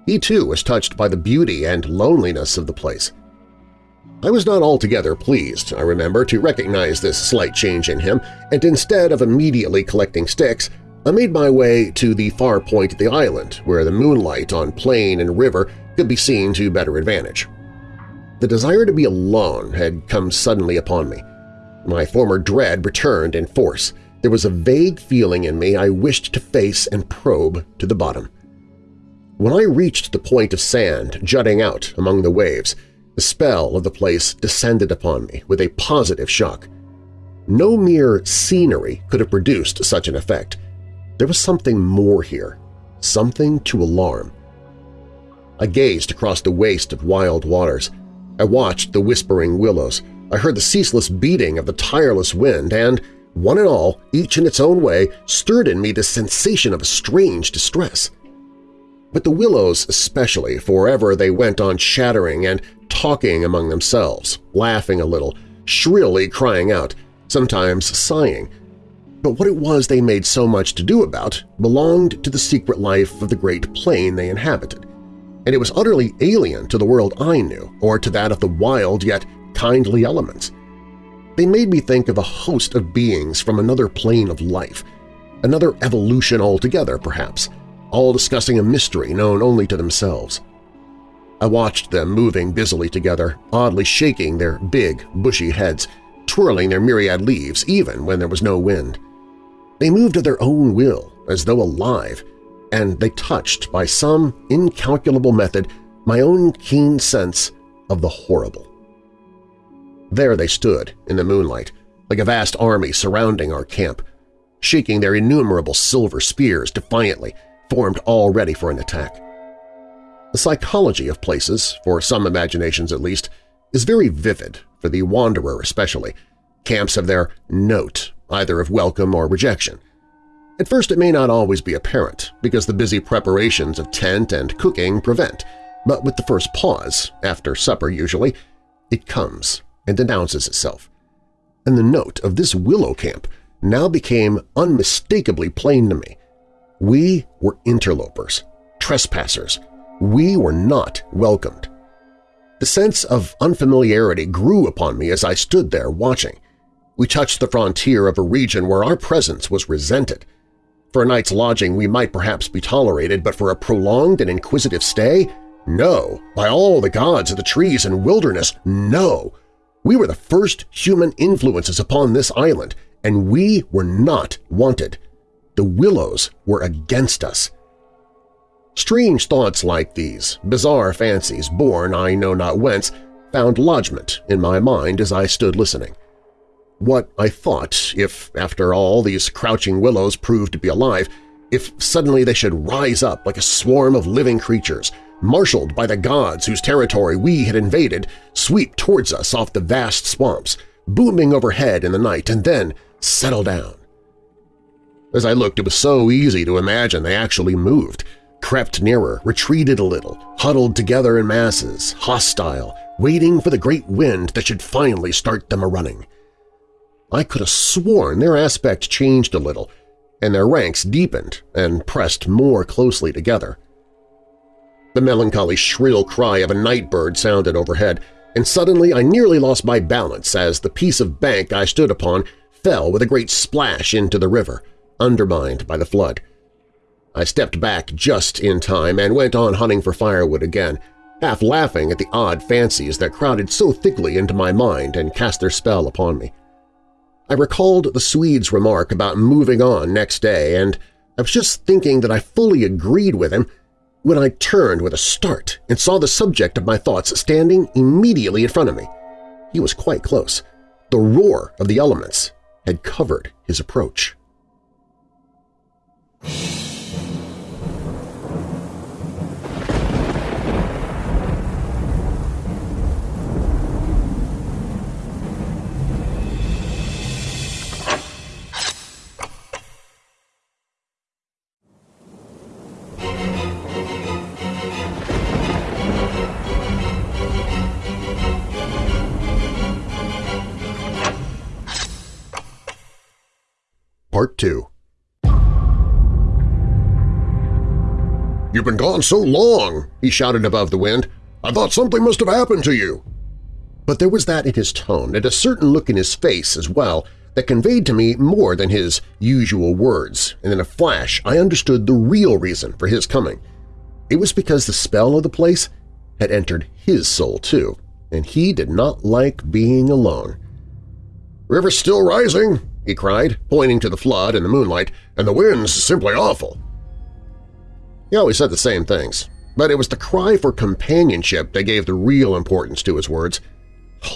He too was touched by the beauty and loneliness of the place. I was not altogether pleased, I remember, to recognize this slight change in him, and instead of immediately collecting sticks, I made my way to the far point of the island, where the moonlight on plain and river could be seen to better advantage. The desire to be alone had come suddenly upon me. My former dread returned in force, there was a vague feeling in me I wished to face and probe to the bottom. When I reached the point of sand jutting out among the waves, the spell of the place descended upon me with a positive shock. No mere scenery could have produced such an effect. There was something more here, something to alarm. I gazed across the waste of wild waters. I watched the whispering willows. I heard the ceaseless beating of the tireless wind and, one and all, each in its own way, stirred in me the sensation of a strange distress. But the willows especially, forever they went on shattering and talking among themselves, laughing a little, shrilly crying out, sometimes sighing. But what it was they made so much to do about belonged to the secret life of the great plain they inhabited, and it was utterly alien to the world I knew or to that of the wild yet kindly elements. They made me think of a host of beings from another plane of life, another evolution altogether, perhaps, all discussing a mystery known only to themselves. I watched them moving busily together, oddly shaking their big, bushy heads, twirling their myriad leaves even when there was no wind. They moved of their own will, as though alive, and they touched, by some incalculable method, my own keen sense of the horrible. There they stood, in the moonlight, like a vast army surrounding our camp, shaking their innumerable silver spears defiantly, formed all ready for an attack. The psychology of places, for some imaginations at least, is very vivid, for the wanderer especially. Camps have their note, either of welcome or rejection. At first it may not always be apparent, because the busy preparations of tent and cooking prevent, but with the first pause, after supper usually, it comes and announces itself. And the note of this willow camp now became unmistakably plain to me. We were interlopers, trespassers. We were not welcomed. The sense of unfamiliarity grew upon me as I stood there watching. We touched the frontier of a region where our presence was resented. For a night's lodging we might perhaps be tolerated, but for a prolonged and inquisitive stay? No! By all the gods of the trees and wilderness, no! We were the first human influences upon this island, and we were not wanted. The willows were against us. Strange thoughts like these, bizarre fancies born I know not whence, found lodgment in my mind as I stood listening what I thought if, after all, these crouching willows proved to be alive, if suddenly they should rise up like a swarm of living creatures, marshaled by the gods whose territory we had invaded, sweep towards us off the vast swamps, booming overhead in the night, and then settle down. As I looked, it was so easy to imagine they actually moved, crept nearer, retreated a little, huddled together in masses, hostile, waiting for the great wind that should finally start them a-running. I could have sworn their aspect changed a little, and their ranks deepened and pressed more closely together. The melancholy shrill cry of a night bird sounded overhead, and suddenly I nearly lost my balance as the piece of bank I stood upon fell with a great splash into the river, undermined by the flood. I stepped back just in time and went on hunting for firewood again, half laughing at the odd fancies that crowded so thickly into my mind and cast their spell upon me. I recalled the Swede's remark about moving on next day, and I was just thinking that I fully agreed with him when I turned with a start and saw the subject of my thoughts standing immediately in front of me. He was quite close. The roar of the elements had covered his approach. Part 2 "'You've been gone so long!' he shouted above the wind. "'I thought something must have happened to you!' But there was that in his tone and a certain look in his face as well that conveyed to me more than his usual words, and in a flash I understood the real reason for his coming. It was because the spell of the place had entered his soul too, and he did not like being alone. "'River's still rising!' He cried, pointing to the flood and the moonlight, and the wind's simply awful. He always said the same things, but it was the cry for companionship that gave the real importance to his words.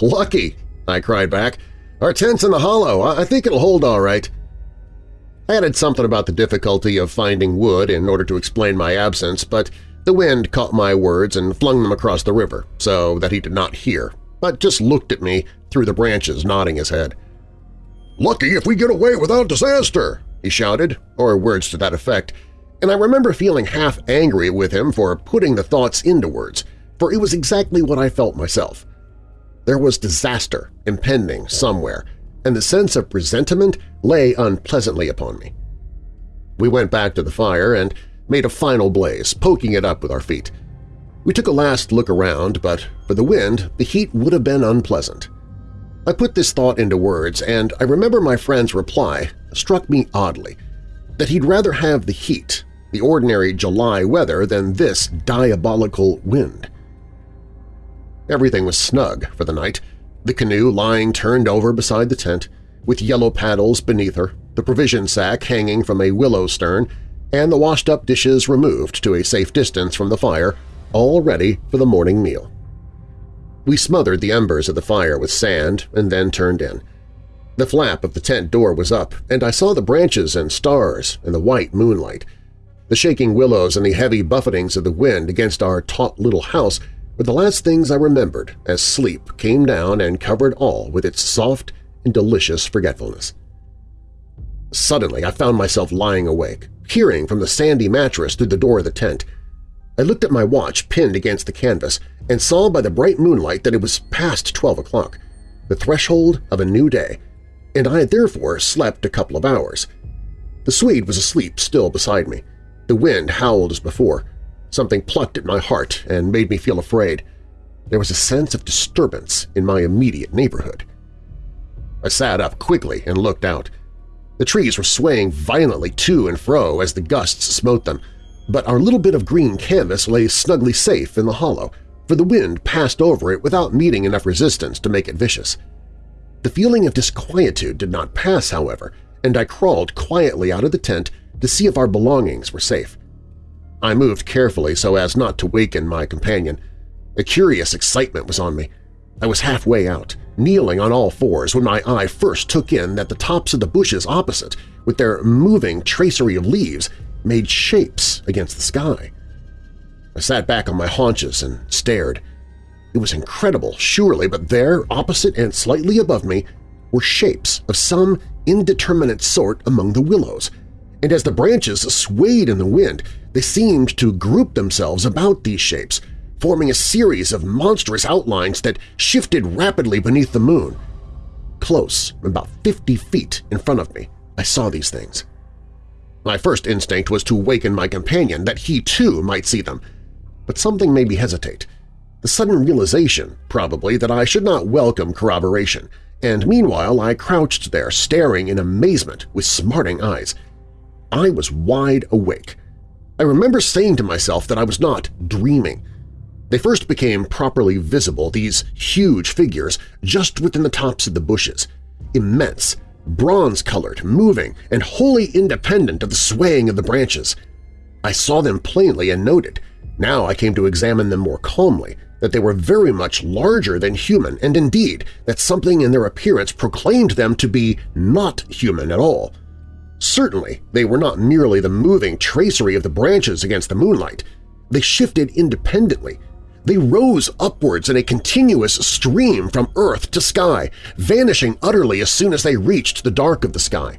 "'Lucky!' I cried back. "'Our tent's in the hollow. I think it'll hold all right.' I added something about the difficulty of finding wood in order to explain my absence, but the wind caught my words and flung them across the river so that he did not hear, but just looked at me through the branches nodding his head. Lucky if we get away without disaster, he shouted, or words to that effect, and I remember feeling half angry with him for putting the thoughts into words, for it was exactly what I felt myself. There was disaster impending somewhere, and the sense of presentiment lay unpleasantly upon me. We went back to the fire and made a final blaze, poking it up with our feet. We took a last look around, but for the wind the heat would have been unpleasant. I put this thought into words, and I remember my friend's reply struck me oddly, that he'd rather have the heat, the ordinary July weather, than this diabolical wind. Everything was snug for the night, the canoe lying turned over beside the tent, with yellow paddles beneath her, the provision sack hanging from a willow stern, and the washed-up dishes removed to a safe distance from the fire, all ready for the morning meal. We smothered the embers of the fire with sand and then turned in. The flap of the tent door was up, and I saw the branches and stars in the white moonlight. The shaking willows and the heavy buffetings of the wind against our taut little house were the last things I remembered as sleep came down and covered all with its soft and delicious forgetfulness. Suddenly I found myself lying awake, peering from the sandy mattress through the door of the tent. I looked at my watch pinned against the canvas and saw by the bright moonlight that it was past 12 o'clock, the threshold of a new day. and I had therefore slept a couple of hours. The Swede was asleep still beside me. The wind howled as before. Something plucked at my heart and made me feel afraid. There was a sense of disturbance in my immediate neighborhood. I sat up quickly and looked out. The trees were swaying violently to and fro as the gusts smote them, but our little bit of green canvas lay snugly safe in the hollow, for the wind passed over it without meeting enough resistance to make it vicious. The feeling of disquietude did not pass, however, and I crawled quietly out of the tent to see if our belongings were safe. I moved carefully so as not to waken my companion. A curious excitement was on me. I was halfway out, kneeling on all fours when my eye first took in that the tops of the bushes opposite, with their moving tracery of leaves, made shapes against the sky. I sat back on my haunches and stared. It was incredible, surely, but there, opposite and slightly above me, were shapes of some indeterminate sort among the willows, and as the branches swayed in the wind, they seemed to group themselves about these shapes, forming a series of monstrous outlines that shifted rapidly beneath the moon. Close, about 50 feet in front of me, I saw these things. My first instinct was to waken my companion that he too might see them, but something made me hesitate. The sudden realization, probably, that I should not welcome corroboration, and meanwhile I crouched there staring in amazement with smarting eyes. I was wide awake. I remember saying to myself that I was not dreaming. They first became properly visible, these huge figures, just within the tops of the bushes. Immense, bronze-colored, moving, and wholly independent of the swaying of the branches. I saw them plainly and noted. Now I came to examine them more calmly, that they were very much larger than human, and indeed that something in their appearance proclaimed them to be not human at all. Certainly, they were not merely the moving tracery of the branches against the moonlight. They shifted independently. They rose upwards in a continuous stream from earth to sky, vanishing utterly as soon as they reached the dark of the sky.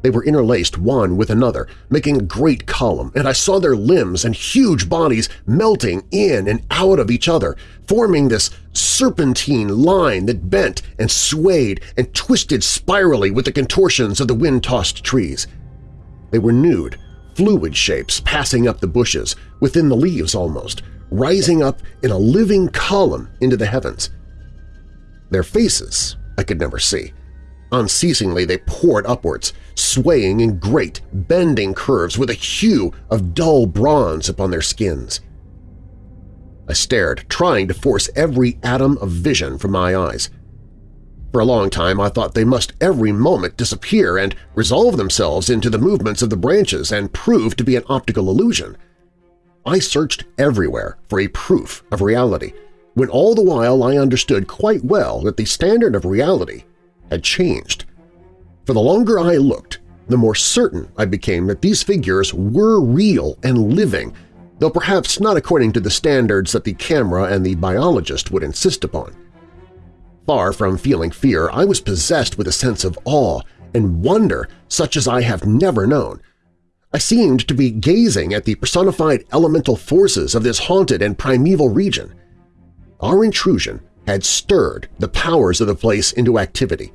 They were interlaced one with another, making a great column, and I saw their limbs and huge bodies melting in and out of each other, forming this serpentine line that bent and swayed and twisted spirally with the contortions of the wind-tossed trees. They were nude, fluid shapes passing up the bushes, within the leaves almost, rising up in a living column into the heavens. Their faces I could never see. Unceasingly they poured upwards, swaying in great, bending curves with a hue of dull bronze upon their skins. I stared, trying to force every atom of vision from my eyes. For a long time I thought they must every moment disappear and resolve themselves into the movements of the branches and prove to be an optical illusion. I searched everywhere for a proof of reality, when all the while I understood quite well that the standard of reality had changed. For the longer I looked, the more certain I became that these figures were real and living, though perhaps not according to the standards that the camera and the biologist would insist upon. Far from feeling fear, I was possessed with a sense of awe and wonder such as I have never known. I seemed to be gazing at the personified elemental forces of this haunted and primeval region. Our intrusion had stirred the powers of the place into activity.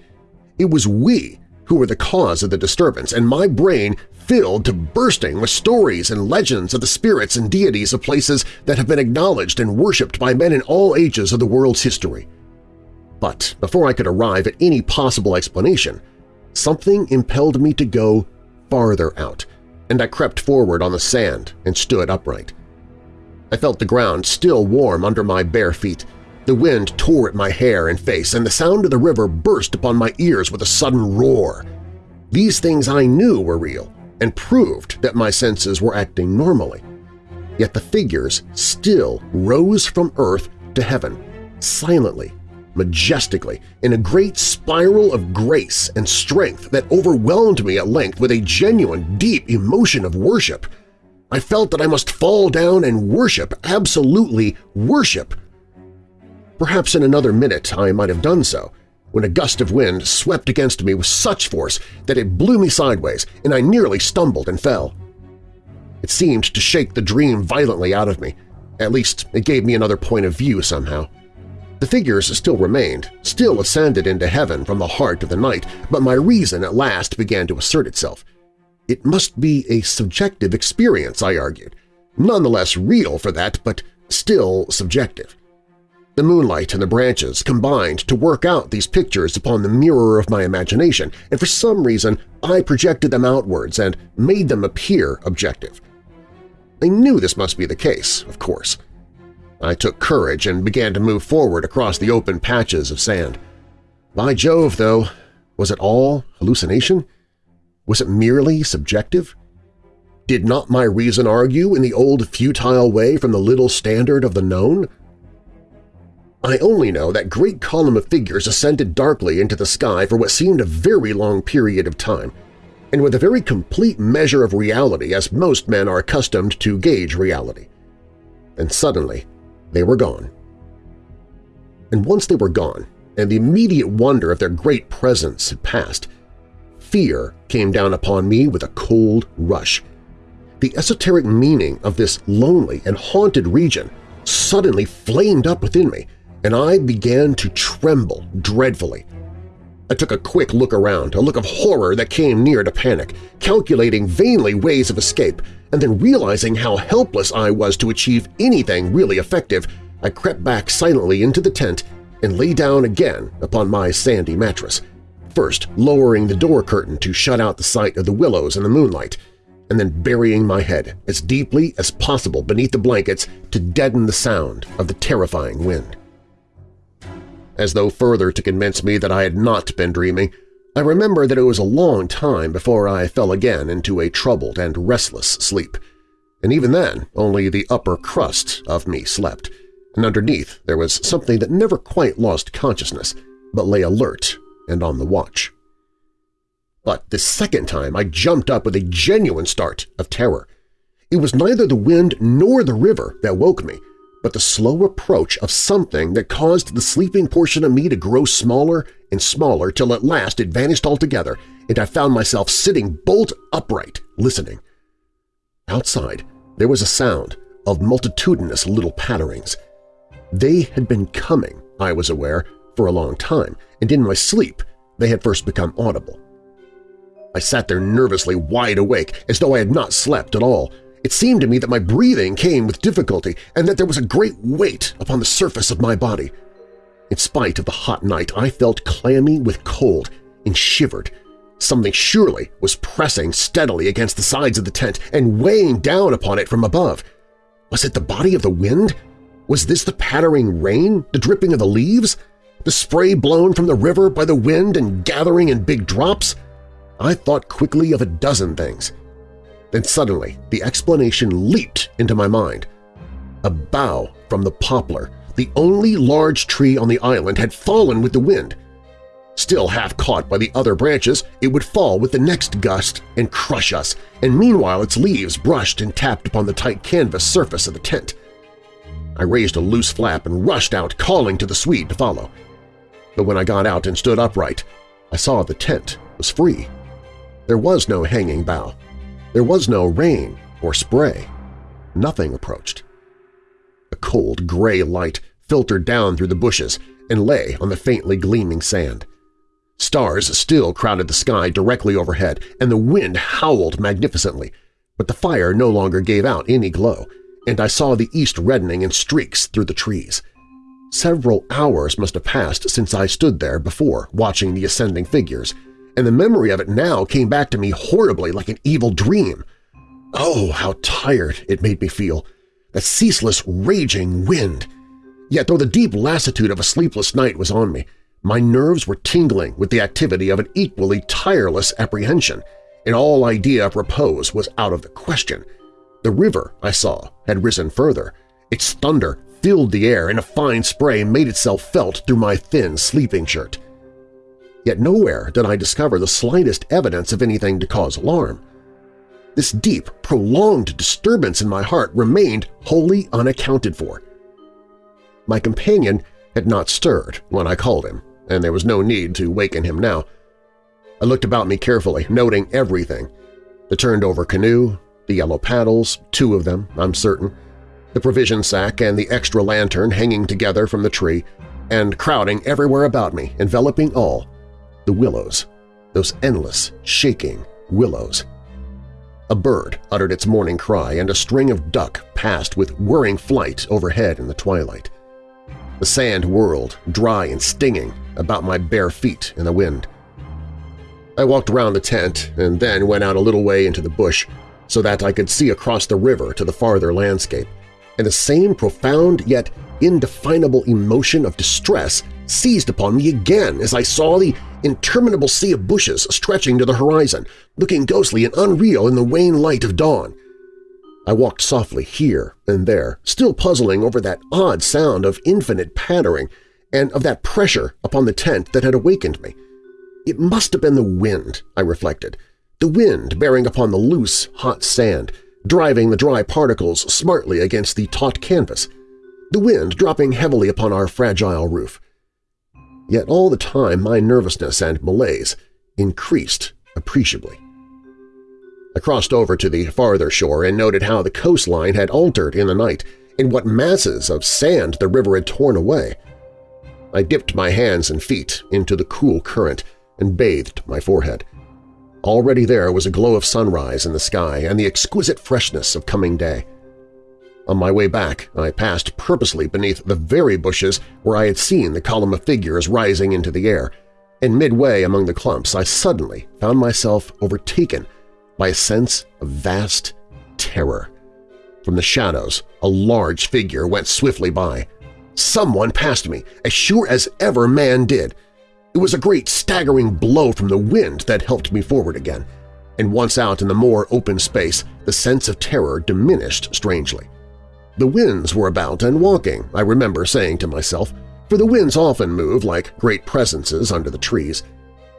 It was we who were the cause of the disturbance, and my brain filled to bursting with stories and legends of the spirits and deities of places that have been acknowledged and worshipped by men in all ages of the world's history. But before I could arrive at any possible explanation, something impelled me to go farther out, and I crept forward on the sand and stood upright. I felt the ground still warm under my bare feet, the wind tore at my hair and face, and the sound of the river burst upon my ears with a sudden roar. These things I knew were real and proved that my senses were acting normally. Yet the figures still rose from earth to heaven, silently, majestically, in a great spiral of grace and strength that overwhelmed me at length with a genuine, deep emotion of worship. I felt that I must fall down and worship, absolutely worship, Perhaps in another minute I might have done so, when a gust of wind swept against me with such force that it blew me sideways and I nearly stumbled and fell. It seemed to shake the dream violently out of me. At least it gave me another point of view somehow. The figures still remained, still ascended into heaven from the heart of the night, but my reason at last began to assert itself. It must be a subjective experience, I argued. Nonetheless real for that, but still subjective. The moonlight and the branches combined to work out these pictures upon the mirror of my imagination, and for some reason I projected them outwards and made them appear objective. I knew this must be the case, of course. I took courage and began to move forward across the open patches of sand. By Jove, though, was it all hallucination? Was it merely subjective? Did not my reason argue in the old futile way from the little standard of the known? I only know that great column of figures ascended darkly into the sky for what seemed a very long period of time, and with a very complete measure of reality as most men are accustomed to gauge reality. And suddenly they were gone. And once they were gone, and the immediate wonder of their great presence had passed, fear came down upon me with a cold rush. The esoteric meaning of this lonely and haunted region suddenly flamed up within me, and I began to tremble dreadfully. I took a quick look around, a look of horror that came near to panic, calculating vainly ways of escape, and then realizing how helpless I was to achieve anything really effective, I crept back silently into the tent and lay down again upon my sandy mattress, first lowering the door curtain to shut out the sight of the willows in the moonlight, and then burying my head as deeply as possible beneath the blankets to deaden the sound of the terrifying wind. As though further to convince me that I had not been dreaming, I remember that it was a long time before I fell again into a troubled and restless sleep, and even then only the upper crust of me slept, and underneath there was something that never quite lost consciousness, but lay alert and on the watch. But the second time I jumped up with a genuine start of terror. It was neither the wind nor the river that woke me, but the slow approach of something that caused the sleeping portion of me to grow smaller and smaller till at last it vanished altogether and I found myself sitting bolt upright, listening. Outside, there was a sound of multitudinous little patterings. They had been coming, I was aware, for a long time, and in my sleep they had first become audible. I sat there nervously wide awake, as though I had not slept at all, it seemed to me that my breathing came with difficulty and that there was a great weight upon the surface of my body. In spite of the hot night, I felt clammy with cold and shivered. Something surely was pressing steadily against the sides of the tent and weighing down upon it from above. Was it the body of the wind? Was this the pattering rain, the dripping of the leaves? The spray blown from the river by the wind and gathering in big drops? I thought quickly of a dozen things. Then suddenly the explanation leaped into my mind. A bough from the poplar, the only large tree on the island, had fallen with the wind. Still half caught by the other branches, it would fall with the next gust and crush us, and meanwhile its leaves brushed and tapped upon the tight canvas surface of the tent. I raised a loose flap and rushed out, calling to the Swede to follow. But when I got out and stood upright, I saw the tent was free. There was no hanging bough. There was no rain or spray. Nothing approached. A cold gray light filtered down through the bushes and lay on the faintly gleaming sand. Stars still crowded the sky directly overhead, and the wind howled magnificently, but the fire no longer gave out any glow, and I saw the east reddening in streaks through the trees. Several hours must have passed since I stood there before watching the ascending figures, and the memory of it now came back to me horribly like an evil dream. Oh, how tired it made me feel! That ceaseless, raging wind! Yet though the deep lassitude of a sleepless night was on me, my nerves were tingling with the activity of an equally tireless apprehension, and all idea of repose was out of the question. The river, I saw, had risen further. Its thunder filled the air and a fine spray made itself felt through my thin sleeping shirt yet nowhere did I discover the slightest evidence of anything to cause alarm. This deep, prolonged disturbance in my heart remained wholly unaccounted for. My companion had not stirred when I called him, and there was no need to waken him now. I looked about me carefully, noting everything. The turned-over canoe, the yellow paddles, two of them, I'm certain, the provision sack and the extra lantern hanging together from the tree, and crowding everywhere about me, enveloping all, the willows, those endless, shaking willows. A bird uttered its morning cry, and a string of duck passed with whirring flight overhead in the twilight. The sand whirled, dry and stinging, about my bare feet in the wind. I walked around the tent and then went out a little way into the bush so that I could see across the river to the farther landscape, and the same profound yet indefinable emotion of distress seized upon me again as I saw the interminable sea of bushes stretching to the horizon, looking ghostly and unreal in the wan light of dawn. I walked softly here and there, still puzzling over that odd sound of infinite pattering and of that pressure upon the tent that had awakened me. It must have been the wind, I reflected, the wind bearing upon the loose, hot sand, driving the dry particles smartly against the taut canvas, the wind dropping heavily upon our fragile roof. Yet all the time my nervousness and malaise increased appreciably. I crossed over to the farther shore and noted how the coastline had altered in the night and what masses of sand the river had torn away. I dipped my hands and feet into the cool current and bathed my forehead. Already there was a glow of sunrise in the sky and the exquisite freshness of coming day. On my way back, I passed purposely beneath the very bushes where I had seen the column of figures rising into the air, and midway among the clumps I suddenly found myself overtaken by a sense of vast terror. From the shadows, a large figure went swiftly by. Someone passed me, as sure as ever man did. It was a great staggering blow from the wind that helped me forward again, and once out in the more open space, the sense of terror diminished strangely. The winds were about and walking, I remember saying to myself, for the winds often move like great presences under the trees.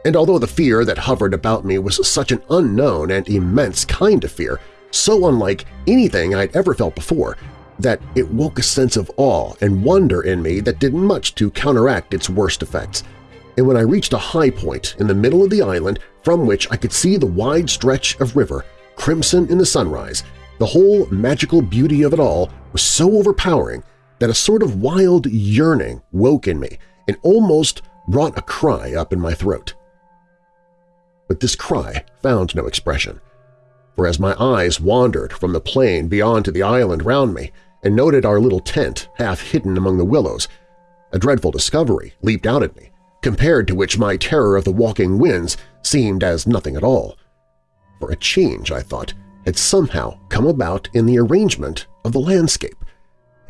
And although the fear that hovered about me was such an unknown and immense kind of fear, so unlike anything I'd ever felt before, that it woke a sense of awe and wonder in me that did much to counteract its worst effects. And when I reached a high point in the middle of the island from which I could see the wide stretch of river, crimson in the sunrise, the whole magical beauty of it all was so overpowering that a sort of wild yearning woke in me and almost brought a cry up in my throat. But this cry found no expression, for as my eyes wandered from the plain beyond to the island round me and noted our little tent half hidden among the willows, a dreadful discovery leaped out at me, compared to which my terror of the walking winds seemed as nothing at all. For a change, I thought, had somehow come about in the arrangement of the landscape.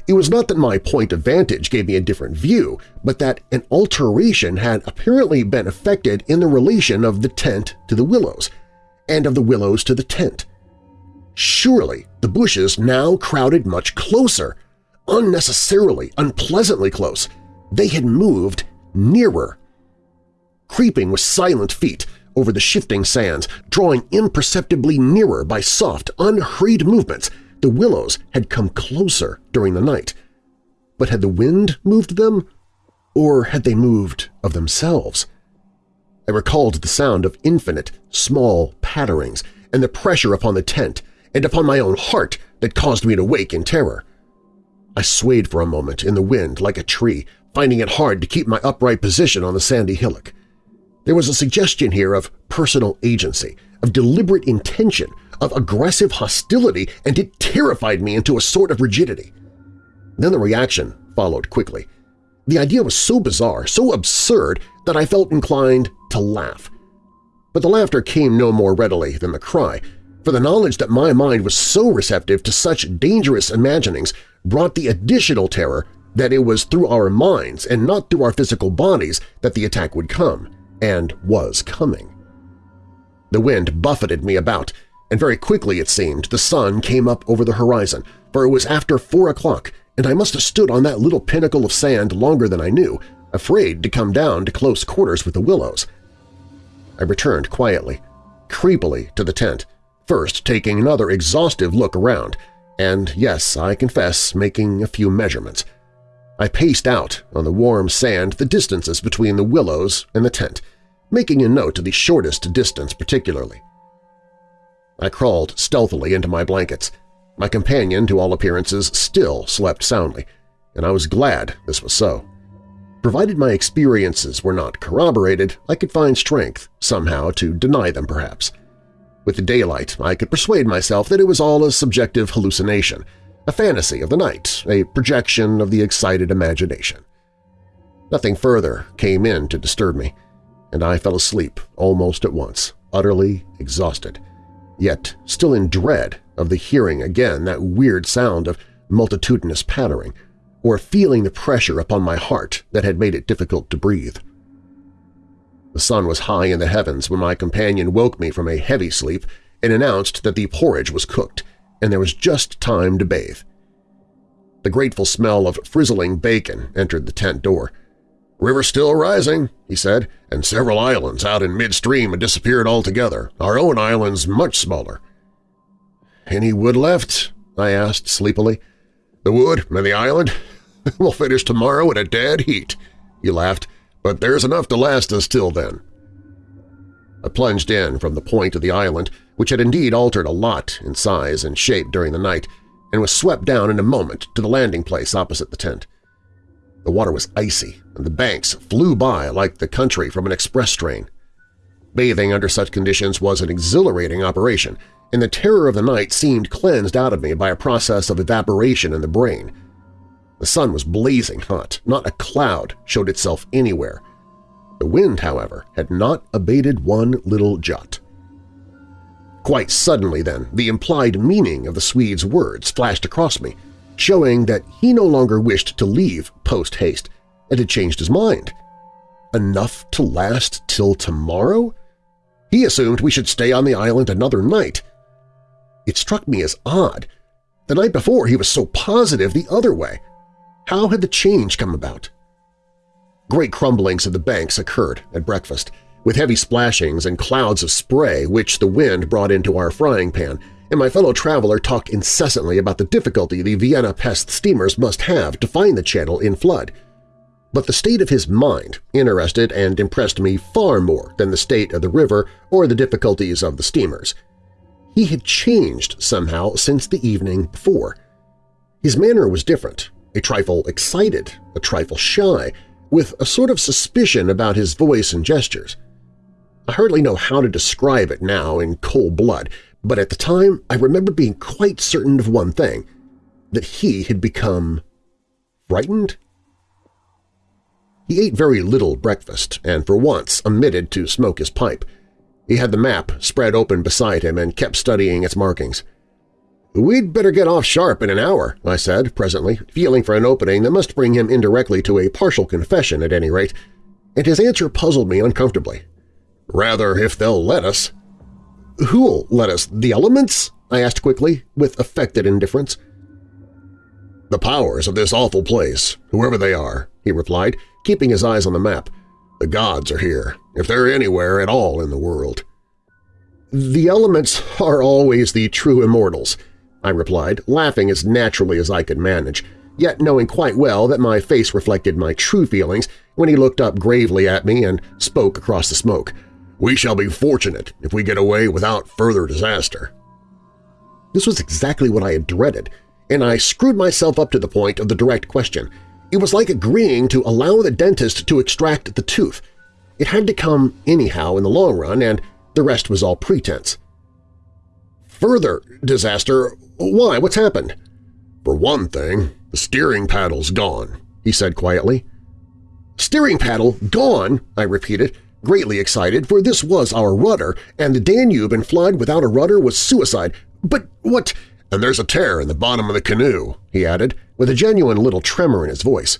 It was not that my point of vantage gave me a different view, but that an alteration had apparently been effected in the relation of the tent to the willows, and of the willows to the tent. Surely the bushes now crowded much closer, unnecessarily, unpleasantly close. They had moved nearer. Creeping with silent feet, over the shifting sands, drawing imperceptibly nearer by soft, unhurried movements. The willows had come closer during the night. But had the wind moved them, or had they moved of themselves? I recalled the sound of infinite, small patterings and the pressure upon the tent and upon my own heart that caused me to wake in terror. I swayed for a moment in the wind like a tree, finding it hard to keep my upright position on the sandy hillock. There was a suggestion here of personal agency, of deliberate intention, of aggressive hostility, and it terrified me into a sort of rigidity. Then the reaction followed quickly. The idea was so bizarre, so absurd, that I felt inclined to laugh. But the laughter came no more readily than the cry, for the knowledge that my mind was so receptive to such dangerous imaginings brought the additional terror that it was through our minds and not through our physical bodies that the attack would come and was coming. The wind buffeted me about, and very quickly, it seemed, the sun came up over the horizon, for it was after four o'clock, and I must have stood on that little pinnacle of sand longer than I knew, afraid to come down to close quarters with the willows. I returned quietly, creepily to the tent, first taking another exhaustive look around, and yes, I confess, making a few measurements – I paced out on the warm sand the distances between the willows and the tent, making a note of the shortest distance particularly. I crawled stealthily into my blankets. My companion, to all appearances, still slept soundly, and I was glad this was so. Provided my experiences were not corroborated, I could find strength, somehow, to deny them perhaps. With the daylight, I could persuade myself that it was all a subjective hallucination, a fantasy of the night, a projection of the excited imagination. Nothing further came in to disturb me, and I fell asleep almost at once, utterly exhausted, yet still in dread of the hearing again that weird sound of multitudinous pattering, or feeling the pressure upon my heart that had made it difficult to breathe. The sun was high in the heavens when my companion woke me from a heavy sleep and announced that the porridge was cooked, and there was just time to bathe. The grateful smell of frizzling bacon entered the tent door. "'River still rising,' he said, "'and several islands out in midstream had disappeared altogether. Our own island's much smaller.' "'Any wood left?' I asked sleepily. "'The wood and the island? we'll finish tomorrow in a dead heat,' he laughed, "'but there's enough to last us till then.' I plunged in from the point of the island, which had indeed altered a lot in size and shape during the night, and was swept down in a moment to the landing place opposite the tent. The water was icy, and the banks flew by like the country from an express train. Bathing under such conditions was an exhilarating operation, and the terror of the night seemed cleansed out of me by a process of evaporation in the brain. The sun was blazing hot, not a cloud showed itself anywhere. The wind, however, had not abated one little jot. Quite suddenly, then, the implied meaning of the Swede's words flashed across me, showing that he no longer wished to leave post-haste and had changed his mind. Enough to last till tomorrow? He assumed we should stay on the island another night. It struck me as odd. The night before he was so positive the other way. How had the change come about? Great crumblings of the banks occurred at breakfast, with heavy splashings and clouds of spray which the wind brought into our frying pan, and my fellow traveler talked incessantly about the difficulty the Vienna Pest steamers must have to find the channel in flood. But the state of his mind interested and impressed me far more than the state of the river or the difficulties of the steamers. He had changed somehow since the evening before. His manner was different, a trifle excited, a trifle shy, with a sort of suspicion about his voice and gestures. I hardly know how to describe it now in cold blood, but at the time I remember being quite certain of one thing, that he had become frightened. He ate very little breakfast and for once omitted to smoke his pipe. He had the map spread open beside him and kept studying its markings. "'We'd better get off sharp in an hour,' I said presently, feeling for an opening that must bring him indirectly to a partial confession at any rate, and his answer puzzled me uncomfortably. Rather, if they'll let us. Who'll let us? The elements? I asked quickly, with affected indifference. The powers of this awful place, whoever they are, he replied, keeping his eyes on the map. The gods are here, if they're anywhere at all in the world. The elements are always the true immortals, I replied, laughing as naturally as I could manage, yet knowing quite well that my face reflected my true feelings when he looked up gravely at me and spoke across the smoke. We shall be fortunate if we get away without further disaster. This was exactly what I had dreaded, and I screwed myself up to the point of the direct question. It was like agreeing to allow the dentist to extract the tooth. It had to come anyhow in the long run, and the rest was all pretense. Further disaster? Why? What's happened? For one thing, the steering paddle's gone, he said quietly. Steering paddle gone, I repeated greatly excited, for this was our rudder, and the Danube in flood without a rudder was suicide. But what… And there's a tear in the bottom of the canoe, he added, with a genuine little tremor in his voice.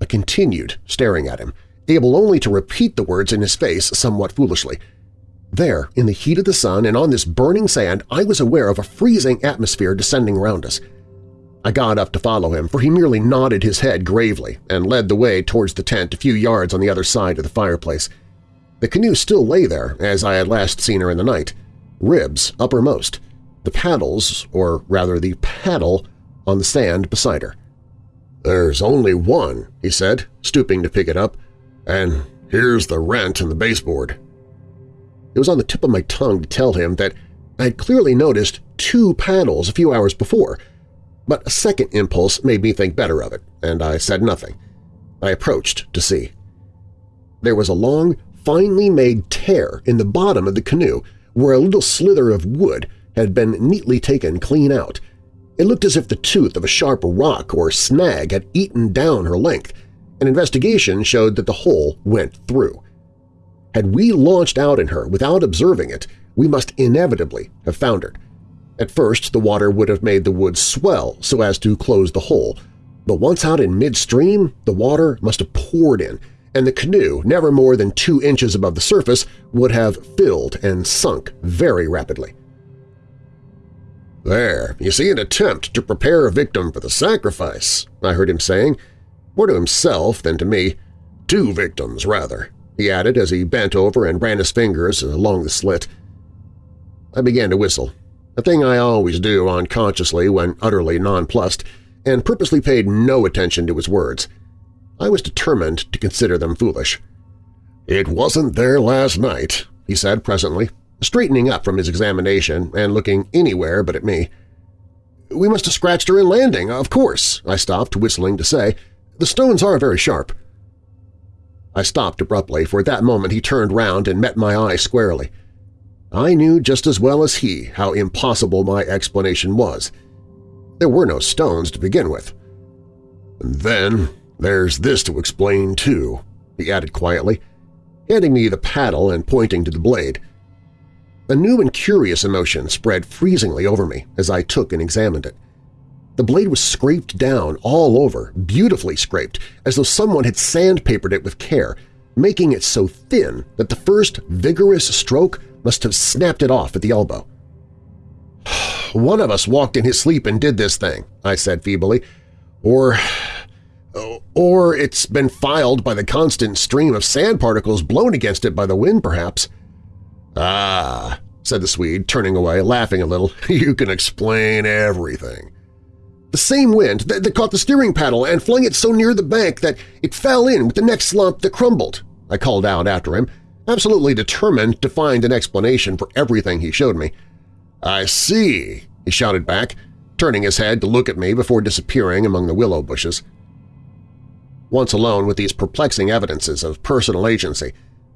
I continued staring at him, able only to repeat the words in his face somewhat foolishly. There, in the heat of the sun and on this burning sand, I was aware of a freezing atmosphere descending round us. I got up to follow him, for he merely nodded his head gravely and led the way towards the tent a few yards on the other side of the fireplace. The canoe still lay there as I had last seen her in the night, ribs uppermost, the paddles, or rather the paddle, on the sand beside her. "'There's only one,' he said, stooping to pick it up, "'and here's the rent in the baseboard.' It was on the tip of my tongue to tell him that I had clearly noticed two paddles a few hours before – but a second impulse made me think better of it, and I said nothing. I approached to see. There was a long, finely made tear in the bottom of the canoe where a little slither of wood had been neatly taken clean out. It looked as if the tooth of a sharp rock or snag had eaten down her length. An investigation showed that the hole went through. Had we launched out in her without observing it, we must inevitably have foundered. At first, the water would have made the wood swell so as to close the hole, but once out in midstream, the water must have poured in, and the canoe, never more than two inches above the surface, would have filled and sunk very rapidly. There, you see an attempt to prepare a victim for the sacrifice, I heard him saying, more to himself than to me. Two victims, rather, he added as he bent over and ran his fingers along the slit. I began to whistle, a thing I always do unconsciously when utterly nonplussed, and purposely paid no attention to his words. I was determined to consider them foolish. "'It wasn't there last night,' he said presently, straightening up from his examination and looking anywhere but at me. "'We must have scratched her in landing, of course,' I stopped, whistling to say. "'The stones are very sharp.' I stopped abruptly, for at that moment he turned round and met my eye squarely. I knew just as well as he how impossible my explanation was. There were no stones to begin with. And then there's this to explain, too, he added quietly, handing me the paddle and pointing to the blade. A new and curious emotion spread freezingly over me as I took and examined it. The blade was scraped down all over, beautifully scraped, as though someone had sandpapered it with care, making it so thin that the first vigorous stroke must have snapped it off at the elbow. "'One of us walked in his sleep and did this thing,' I said feebly. "'Or or it's been filed by the constant stream of sand particles blown against it by the wind, perhaps. Ah, said the Swede, turning away, laughing a little, you can explain everything. The same wind that, that caught the steering paddle and flung it so near the bank that it fell in with the next slump that crumbled, I called out after him, absolutely determined to find an explanation for everything he showed me. I see, he shouted back, turning his head to look at me before disappearing among the willow bushes. Once alone with these perplexing evidences of personal agency,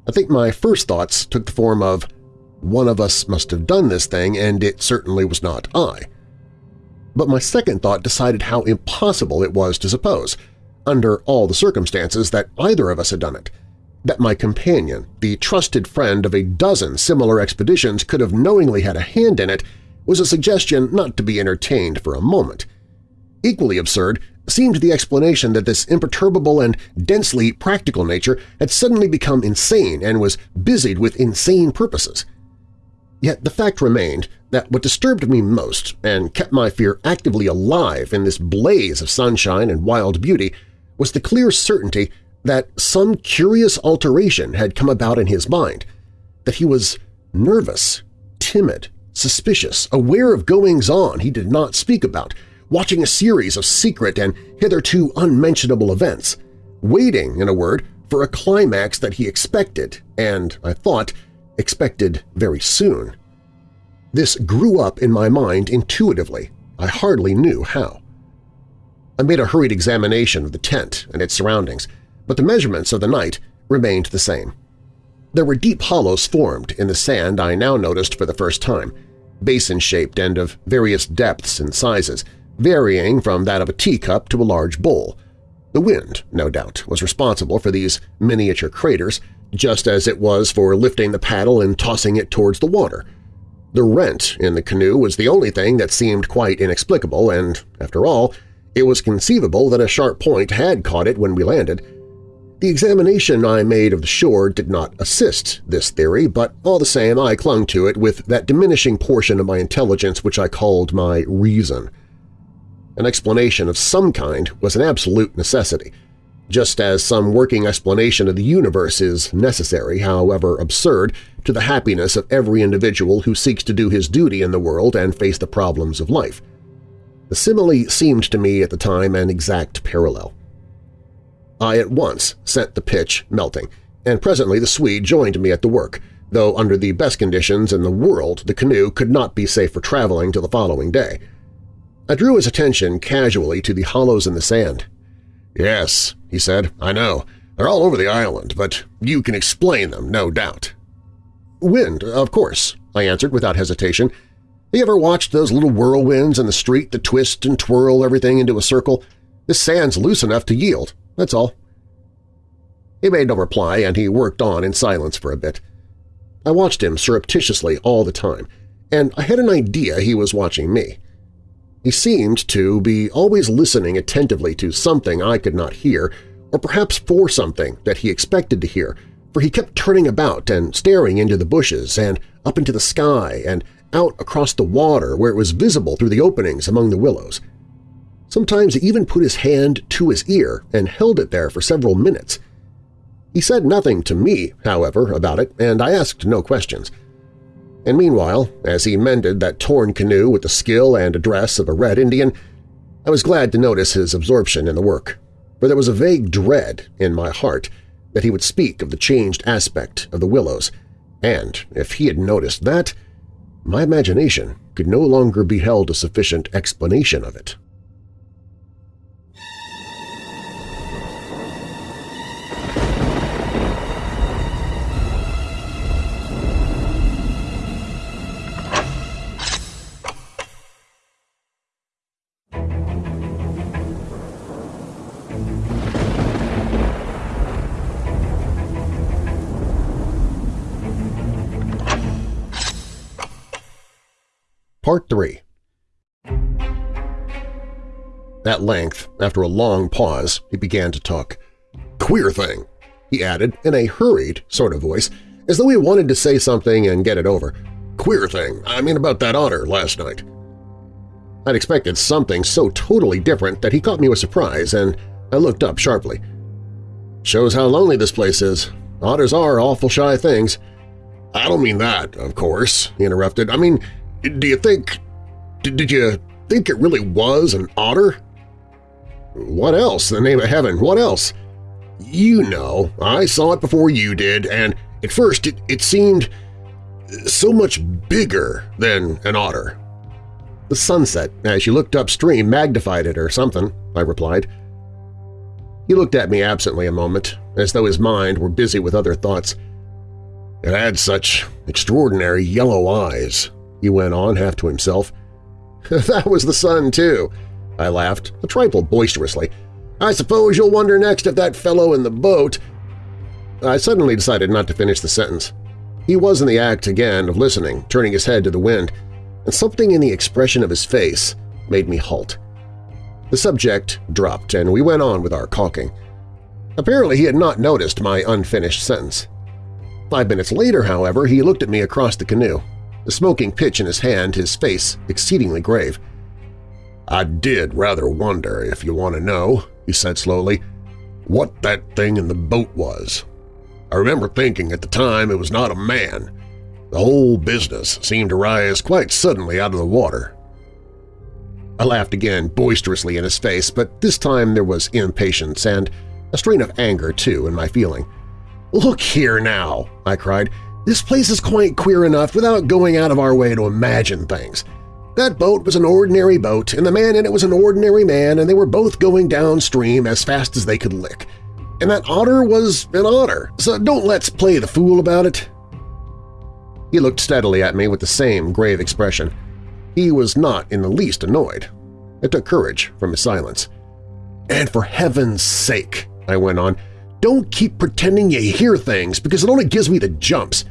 I think my first thoughts took the form of, one of us must have done this thing and it certainly was not I. But my second thought decided how impossible it was to suppose, under all the circumstances, that either of us had done it, that my companion, the trusted friend of a dozen similar expeditions, could have knowingly had a hand in it was a suggestion not to be entertained for a moment. Equally absurd seemed the explanation that this imperturbable and densely practical nature had suddenly become insane and was busied with insane purposes. Yet the fact remained that what disturbed me most and kept my fear actively alive in this blaze of sunshine and wild beauty was the clear certainty that some curious alteration had come about in his mind, that he was nervous, timid, suspicious, aware of goings-on he did not speak about, watching a series of secret and hitherto unmentionable events, waiting, in a word, for a climax that he expected and, I thought, expected very soon. This grew up in my mind intuitively. I hardly knew how. I made a hurried examination of the tent and its surroundings, but the measurements of the night remained the same. There were deep hollows formed in the sand I now noticed for the first time, basin-shaped and of various depths and sizes, varying from that of a teacup to a large bowl. The wind, no doubt, was responsible for these miniature craters, just as it was for lifting the paddle and tossing it towards the water. The rent in the canoe was the only thing that seemed quite inexplicable, and, after all, it was conceivable that a sharp point had caught it when we landed. The examination I made of the shore did not assist this theory, but all the same I clung to it with that diminishing portion of my intelligence which I called my reason. An explanation of some kind was an absolute necessity, just as some working explanation of the universe is necessary, however absurd, to the happiness of every individual who seeks to do his duty in the world and face the problems of life. The simile seemed to me at the time an exact parallel. I at once sent the pitch melting, and presently the Swede joined me at the work, though under the best conditions in the world the canoe could not be safe for traveling till the following day. I drew his attention casually to the hollows in the sand. Yes, he said, I know. They're all over the island, but you can explain them, no doubt. Wind, of course, I answered without hesitation. Have you ever watched those little whirlwinds in the street that twist and twirl everything into a circle? This sand's loose enough to yield, that's all. He made no reply, and he worked on in silence for a bit. I watched him surreptitiously all the time, and I had an idea he was watching me. He seemed to be always listening attentively to something I could not hear, or perhaps for something that he expected to hear, for he kept turning about and staring into the bushes and up into the sky and out across the water where it was visible through the openings among the willows. Sometimes he even put his hand to his ear and held it there for several minutes. He said nothing to me, however, about it, and I asked no questions. And meanwhile, as he mended that torn canoe with the skill and address of a Red Indian, I was glad to notice his absorption in the work, for there was a vague dread in my heart that he would speak of the changed aspect of the willows, and if he had noticed that, my imagination could no longer be held a sufficient explanation of it. 3 At length, after a long pause, he began to talk. "'Queer thing,' he added in a hurried sort of voice, as though he wanted to say something and get it over. "'Queer thing, I mean about that otter last night.' I'd expected something so totally different that he caught me with surprise, and I looked up sharply. "'Shows how lonely this place is. Otters are awful shy things.' "'I don't mean that, of course,' he interrupted. "'I mean, do you think… did you think it really was an otter? What else, the name of heaven, what else? You know, I saw it before you did, and at first it, it seemed so much bigger than an otter. The sunset, as you looked upstream, magnified it or something, I replied. He looked at me absently a moment, as though his mind were busy with other thoughts. It had such extraordinary yellow eyes, he went on half to himself. that was the sun, too, I laughed, a trifle boisterously. I suppose you'll wonder next if that fellow in the boat… I suddenly decided not to finish the sentence. He was in the act again of listening, turning his head to the wind, and something in the expression of his face made me halt. The subject dropped, and we went on with our caulking. Apparently he had not noticed my unfinished sentence. Five minutes later, however, he looked at me across the canoe, the smoking pitch in his hand, his face exceedingly grave. "'I did rather wonder, if you want to know,' he said slowly, "'what that thing in the boat was. I remember thinking at the time it was not a man. The whole business seemed to rise quite suddenly out of the water. I laughed again boisterously in his face, but this time there was impatience and a strain of anger, too, in my feeling. "'Look here now!' I cried. This place is quite queer enough without going out of our way to imagine things. That boat was an ordinary boat, and the man in it was an ordinary man, and they were both going downstream as fast as they could lick. And that otter was an otter, so don't let's play the fool about it. He looked steadily at me with the same grave expression. He was not in the least annoyed. It took courage from his silence. "'And for heaven's sake,' I went on, don't keep pretending you hear things because it only gives me the jumps.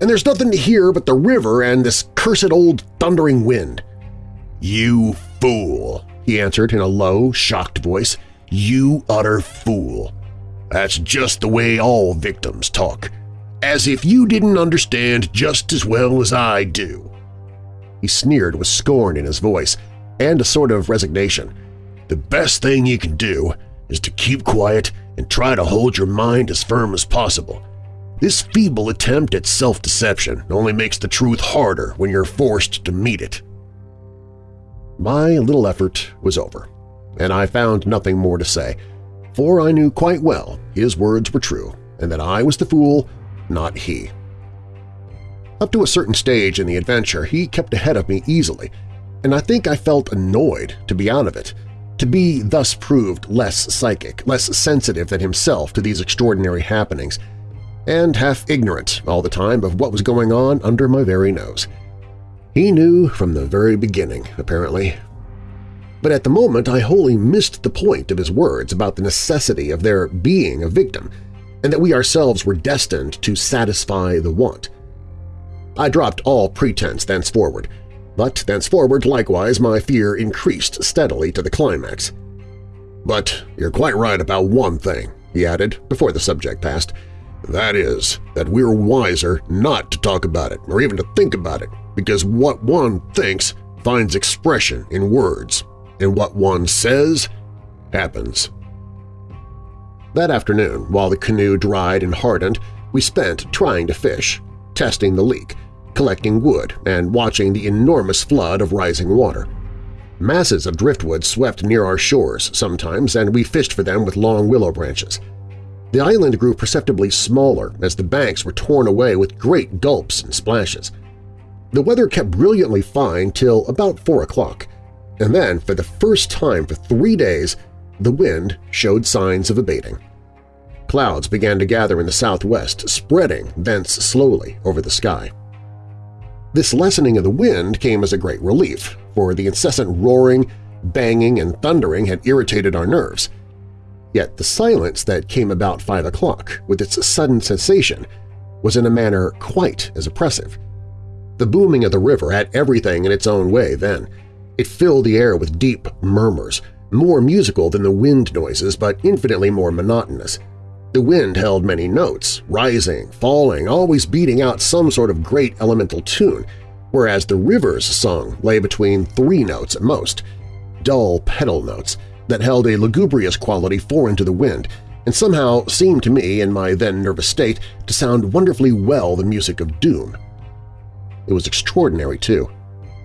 And there's nothing to hear but the river and this cursed old thundering wind. You fool, he answered in a low, shocked voice. You utter fool. That's just the way all victims talk, as if you didn't understand just as well as I do. He sneered with scorn in his voice and a sort of resignation. The best thing you can do is to keep quiet and try to hold your mind as firm as possible. This feeble attempt at self-deception only makes the truth harder when you're forced to meet it. My little effort was over, and I found nothing more to say, for I knew quite well his words were true and that I was the fool, not he. Up to a certain stage in the adventure, he kept ahead of me easily, and I think I felt annoyed to be out of it, To be thus proved less psychic, less sensitive than himself to these extraordinary happenings, and half ignorant all the time of what was going on under my very nose. He knew from the very beginning, apparently. But at the moment I wholly missed the point of his words about the necessity of there being a victim, and that we ourselves were destined to satisfy the want. I dropped all pretense thenceforward, but thenceforward likewise my fear increased steadily to the climax. But you're quite right about one thing, he added before the subject passed. That is, that we're wiser not to talk about it or even to think about it, because what one thinks finds expression in words, and what one says happens. That afternoon, while the canoe dried and hardened, we spent trying to fish, testing the leak, collecting wood, and watching the enormous flood of rising water. Masses of driftwood swept near our shores sometimes, and we fished for them with long willow branches. The island grew perceptibly smaller as the banks were torn away with great gulps and splashes. The weather kept brilliantly fine till about 4 o'clock, and then, for the first time for three days, the wind showed signs of abating. Clouds began to gather in the southwest, spreading thence slowly over the sky. This lessening of the wind came as a great relief, for the incessant roaring, banging, and thundering had irritated our nerves. Yet the silence that came about five o'clock, with its sudden cessation, was in a manner quite as oppressive. The booming of the river had everything in its own way then. It filled the air with deep murmurs, more musical than the wind noises but infinitely more monotonous. The wind held many notes, rising, falling, always beating out some sort of great elemental tune, whereas the river's song lay between three notes at most, dull pedal notes that held a lugubrious quality foreign to the wind and somehow seemed to me, in my then nervous state, to sound wonderfully well the music of doom. It was extraordinary, too,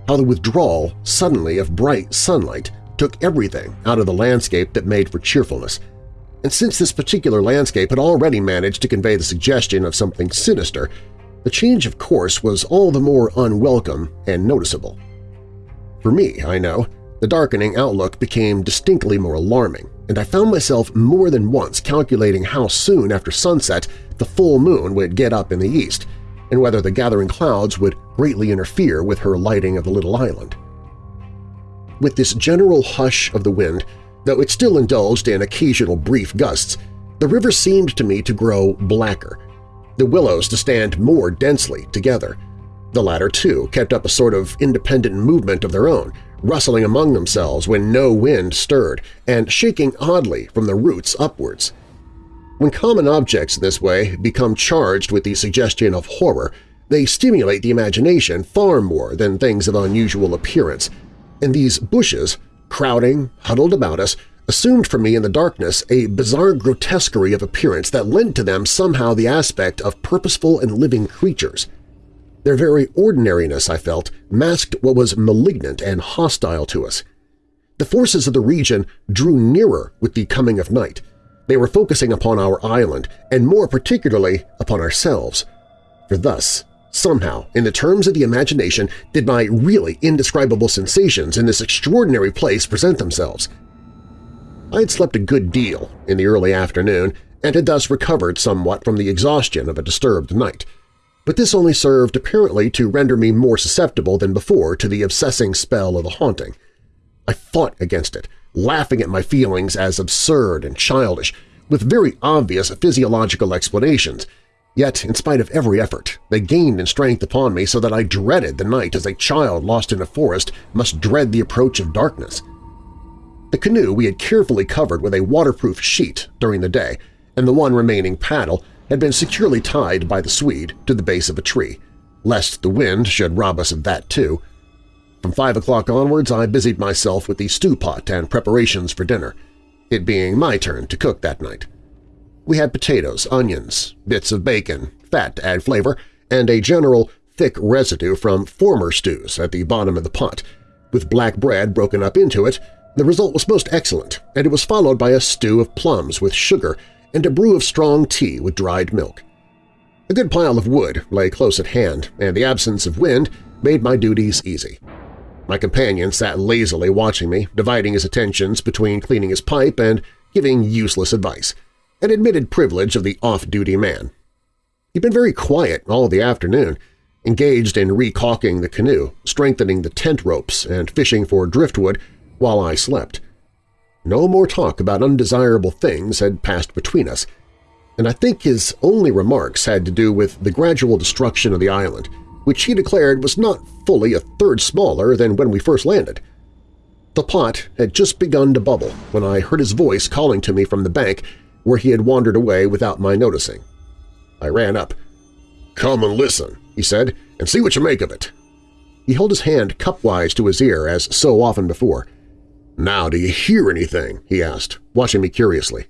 how the withdrawal suddenly of bright sunlight took everything out of the landscape that made for cheerfulness – and since this particular landscape had already managed to convey the suggestion of something sinister, the change of course was all the more unwelcome and noticeable. For me, I know, the darkening outlook became distinctly more alarming, and I found myself more than once calculating how soon after sunset the full moon would get up in the east, and whether the gathering clouds would greatly interfere with her lighting of the little island. With this general hush of the wind, Though it still indulged in occasional brief gusts, the river seemed to me to grow blacker, the willows to stand more densely together. The latter, too, kept up a sort of independent movement of their own, rustling among themselves when no wind stirred and shaking oddly from the roots upwards. When common objects in this way become charged with the suggestion of horror, they stimulate the imagination far more than things of unusual appearance, and these bushes crowding, huddled about us, assumed for me in the darkness a bizarre grotesquerie of appearance that lent to them somehow the aspect of purposeful and living creatures. Their very ordinariness, I felt, masked what was malignant and hostile to us. The forces of the region drew nearer with the coming of night. They were focusing upon our island, and more particularly upon ourselves. For thus Somehow, in the terms of the imagination, did my really indescribable sensations in this extraordinary place present themselves. I had slept a good deal in the early afternoon and had thus recovered somewhat from the exhaustion of a disturbed night, but this only served apparently to render me more susceptible than before to the obsessing spell of the haunting. I fought against it, laughing at my feelings as absurd and childish, with very obvious physiological explanations, Yet, in spite of every effort, they gained in strength upon me so that I dreaded the night as a child lost in a forest must dread the approach of darkness. The canoe we had carefully covered with a waterproof sheet during the day, and the one remaining paddle had been securely tied by the Swede to the base of a tree, lest the wind should rob us of that too. From five o'clock onwards I busied myself with the stew pot and preparations for dinner, it being my turn to cook that night. We had potatoes, onions, bits of bacon, fat to add flavor, and a general thick residue from former stews at the bottom of the pot. With black bread broken up into it, the result was most excellent, and it was followed by a stew of plums with sugar and a brew of strong tea with dried milk. A good pile of wood lay close at hand, and the absence of wind made my duties easy. My companion sat lazily watching me, dividing his attentions between cleaning his pipe and giving useless advice, an admitted privilege of the off-duty man. He'd been very quiet all the afternoon, engaged in recalking the canoe, strengthening the tent ropes, and fishing for driftwood while I slept. No more talk about undesirable things had passed between us, and I think his only remarks had to do with the gradual destruction of the island, which he declared was not fully a third smaller than when we first landed. The pot had just begun to bubble when I heard his voice calling to me from the bank where he had wandered away without my noticing. I ran up. "'Come and listen,' he said, "'and see what you make of it.' He held his hand cupwise to his ear, as so often before. "'Now do you hear anything?' he asked, watching me curiously.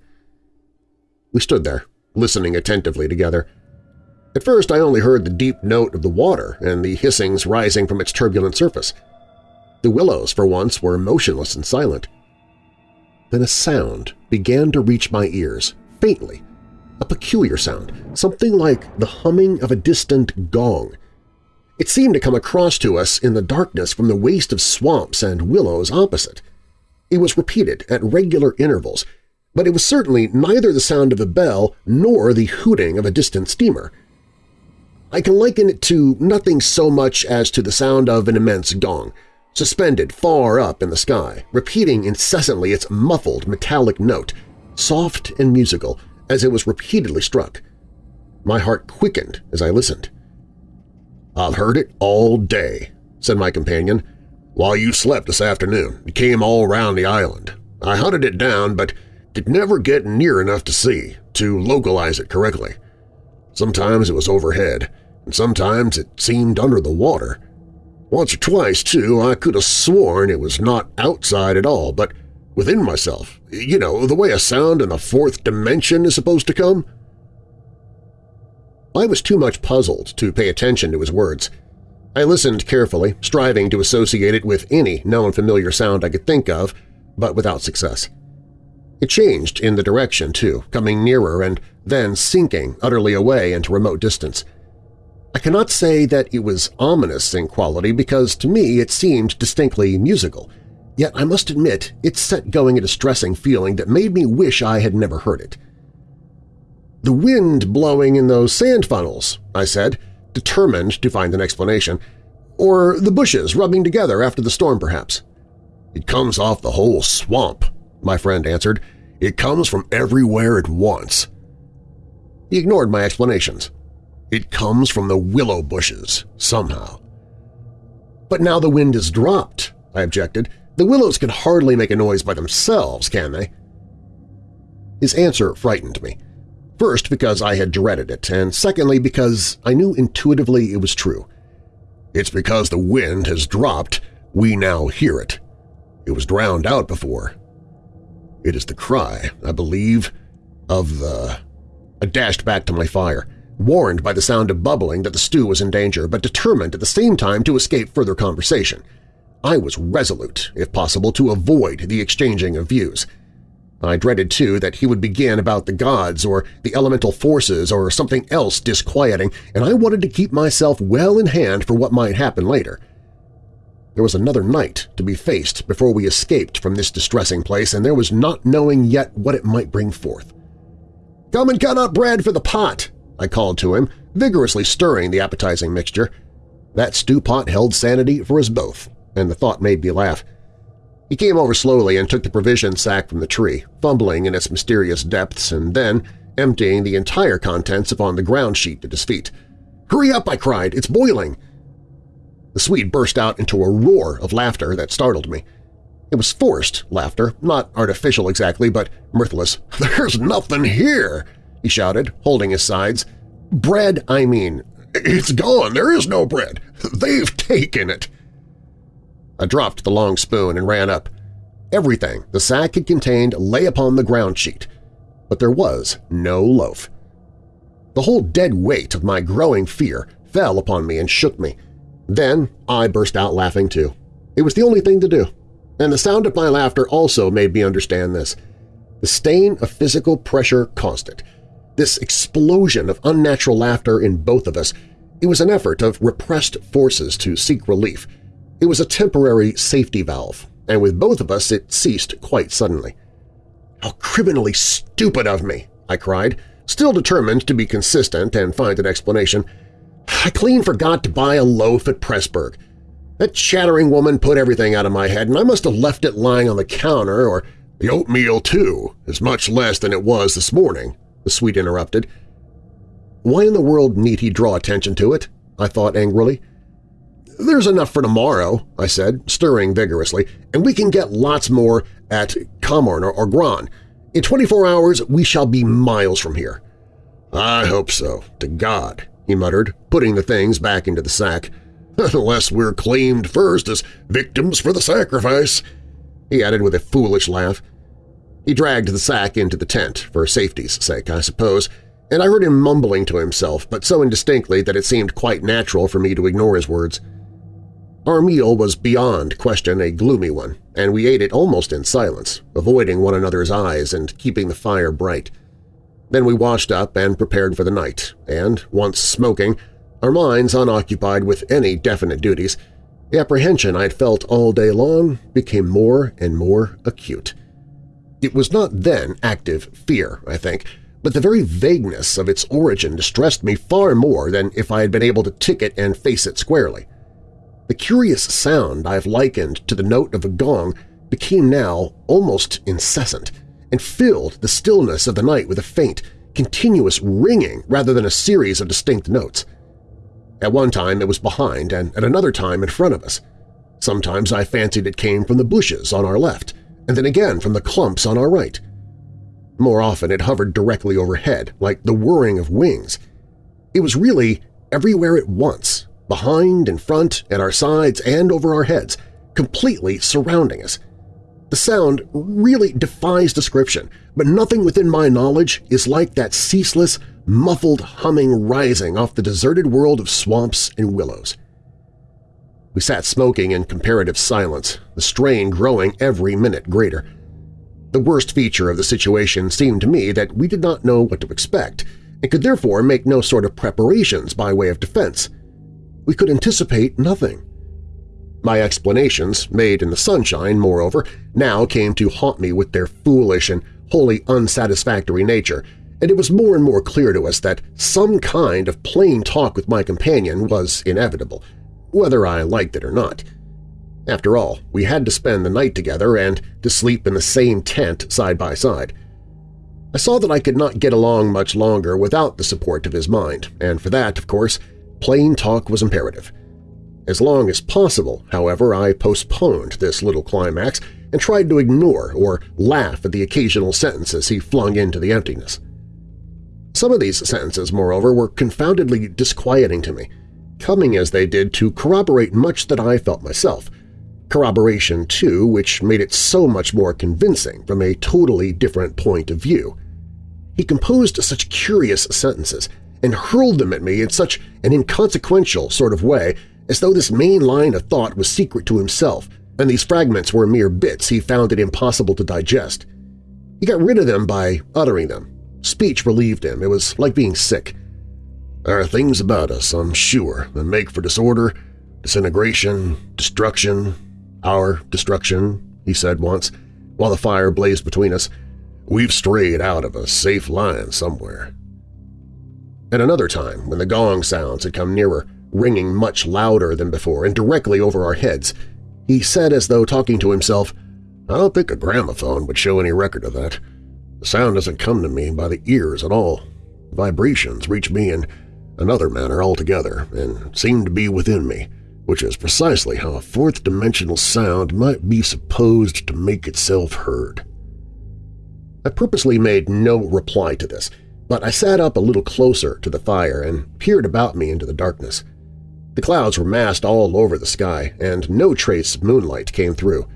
We stood there, listening attentively together. At first I only heard the deep note of the water and the hissings rising from its turbulent surface. The willows, for once, were motionless and silent. Then a sound began to reach my ears, faintly, a peculiar sound, something like the humming of a distant gong. It seemed to come across to us in the darkness from the waste of swamps and willows opposite. It was repeated at regular intervals, but it was certainly neither the sound of a bell nor the hooting of a distant steamer. I can liken it to nothing so much as to the sound of an immense gong, suspended far up in the sky, repeating incessantly its muffled metallic note, soft and musical, as it was repeatedly struck. My heart quickened as I listened. "'I've heard it all day,' said my companion. "'While you slept this afternoon, it came all round the island. I hunted it down, but could never get near enough to see, to localize it correctly. Sometimes it was overhead, and sometimes it seemed under the water. Once or twice, too, I could have sworn it was not outside at all, but within myself, you know, the way a sound in the fourth dimension is supposed to come. I was too much puzzled to pay attention to his words. I listened carefully, striving to associate it with any known familiar sound I could think of, but without success. It changed in the direction, too, coming nearer and then sinking utterly away into remote distance. I cannot say that it was ominous in quality because to me it seemed distinctly musical, yet I must admit it set going a distressing feeling that made me wish I had never heard it. "'The wind blowing in those sand funnels,' I said, determined to find an explanation. "'Or the bushes rubbing together after the storm, perhaps.' "'It comes off the whole swamp,' my friend answered. It comes from everywhere at once. He ignored my explanations. It comes from the willow bushes, somehow. But now the wind has dropped, I objected. The willows can hardly make a noise by themselves, can they? His answer frightened me. First, because I had dreaded it, and secondly because I knew intuitively it was true. It's because the wind has dropped, we now hear it. It was drowned out before, it is the cry, I believe, of the… I dashed back to my fire, warned by the sound of bubbling that the stew was in danger, but determined at the same time to escape further conversation. I was resolute, if possible, to avoid the exchanging of views. I dreaded, too, that he would begin about the gods or the elemental forces or something else disquieting, and I wanted to keep myself well in hand for what might happen later. There was another night to be faced before we escaped from this distressing place, and there was not knowing yet what it might bring forth. "'Come and cut up bread for the pot!' I called to him, vigorously stirring the appetizing mixture. That stew pot held sanity for us both, and the thought made me laugh. He came over slowly and took the provision sack from the tree, fumbling in its mysterious depths and then emptying the entire contents upon the ground sheet at his feet. "'Hurry up!' I cried. "'It's boiling!' The Swede burst out into a roar of laughter that startled me. It was forced laughter, not artificial exactly, but mirthless. "'There's nothing here!' He shouted, holding his sides. "'Bread, I mean. It's gone! There is no bread! They've taken it!' I dropped the long spoon and ran up. Everything the sack had contained lay upon the ground sheet, but there was no loaf. The whole dead weight of my growing fear fell upon me and shook me. Then I burst out laughing too. It was the only thing to do. And the sound of my laughter also made me understand this. The stain of physical pressure it. This explosion of unnatural laughter in both of us, it was an effort of repressed forces to seek relief. It was a temporary safety valve, and with both of us it ceased quite suddenly. "'How criminally stupid of me!' I cried, still determined to be consistent and find an explanation. "'I clean forgot to buy a loaf at Pressburg. That chattering woman put everything out of my head, and I must have left it lying on the counter or the oatmeal, too, is much less than it was this morning, the Swede interrupted. Why in the world need he draw attention to it? I thought angrily. There's enough for tomorrow, I said, stirring vigorously, and we can get lots more at Komorn or, or Gran. In 24 hours we shall be miles from here. I hope so, to God, he muttered, putting the things back into the sack. Unless we're claimed first as victims for the sacrifice he added with a foolish laugh. He dragged the sack into the tent, for safety's sake, I suppose, and I heard him mumbling to himself, but so indistinctly that it seemed quite natural for me to ignore his words. Our meal was beyond question a gloomy one, and we ate it almost in silence, avoiding one another's eyes and keeping the fire bright. Then we washed up and prepared for the night, and, once smoking, our minds unoccupied with any definite duties, the apprehension I had felt all day long became more and more acute. It was not then active fear, I think, but the very vagueness of its origin distressed me far more than if I had been able to tick it and face it squarely. The curious sound I have likened to the note of a gong became now almost incessant and filled the stillness of the night with a faint, continuous ringing rather than a series of distinct notes. At one time it was behind and at another time in front of us. Sometimes I fancied it came from the bushes on our left, and then again from the clumps on our right. More often it hovered directly overhead, like the whirring of wings. It was really everywhere at once, behind, in front, at our sides, and over our heads, completely surrounding us. The sound really defies description, but nothing within my knowledge is like that ceaseless, muffled humming rising off the deserted world of swamps and willows. We sat smoking in comparative silence, the strain growing every minute greater. The worst feature of the situation seemed to me that we did not know what to expect and could therefore make no sort of preparations by way of defense. We could anticipate nothing. My explanations, made in the sunshine, moreover, now came to haunt me with their foolish and wholly unsatisfactory nature, and it was more and more clear to us that some kind of plain talk with my companion was inevitable, whether I liked it or not. After all, we had to spend the night together and to sleep in the same tent side by side. I saw that I could not get along much longer without the support of his mind, and for that, of course, plain talk was imperative. As long as possible, however, I postponed this little climax and tried to ignore or laugh at the occasional sentences he flung into the emptiness. Some of these sentences, moreover, were confoundedly disquieting to me, coming as they did to corroborate much that I felt myself, corroboration, too, which made it so much more convincing from a totally different point of view. He composed such curious sentences and hurled them at me in such an inconsequential sort of way as though this main line of thought was secret to himself and these fragments were mere bits he found it impossible to digest. He got rid of them by uttering them, Speech relieved him. It was like being sick. There are things about us, I'm sure, that make for disorder, disintegration, destruction, our destruction, he said once, while the fire blazed between us. We've strayed out of a safe line somewhere. At another time, when the gong sounds had come nearer, ringing much louder than before and directly over our heads, he said as though talking to himself, I don't think a gramophone would show any record of that. The sound doesn't come to me by the ears at all. Vibrations reach me in another manner altogether and seemed to be within me, which is precisely how a fourth-dimensional sound might be supposed to make itself heard. I purposely made no reply to this, but I sat up a little closer to the fire and peered about me into the darkness. The clouds were massed all over the sky, and no trace of moonlight came through.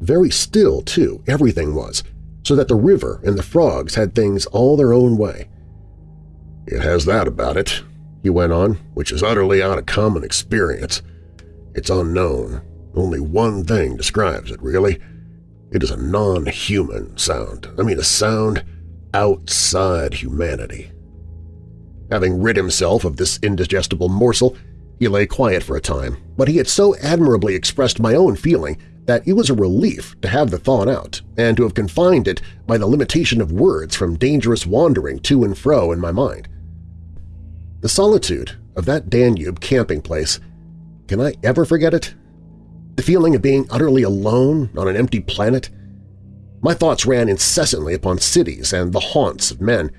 Very still, too, everything was, so that the river and the frogs had things all their own way. It has that about it, he went on, which is utterly out of common experience. It's unknown. Only one thing describes it, really. It is a non-human sound. I mean a sound outside humanity. Having rid himself of this indigestible morsel, He lay quiet for a time, but he had so admirably expressed my own feeling that it was a relief to have the thought out and to have confined it by the limitation of words from dangerous wandering to and fro in my mind. The solitude of that Danube camping place, can I ever forget it? The feeling of being utterly alone on an empty planet? My thoughts ran incessantly upon cities and the haunts of men.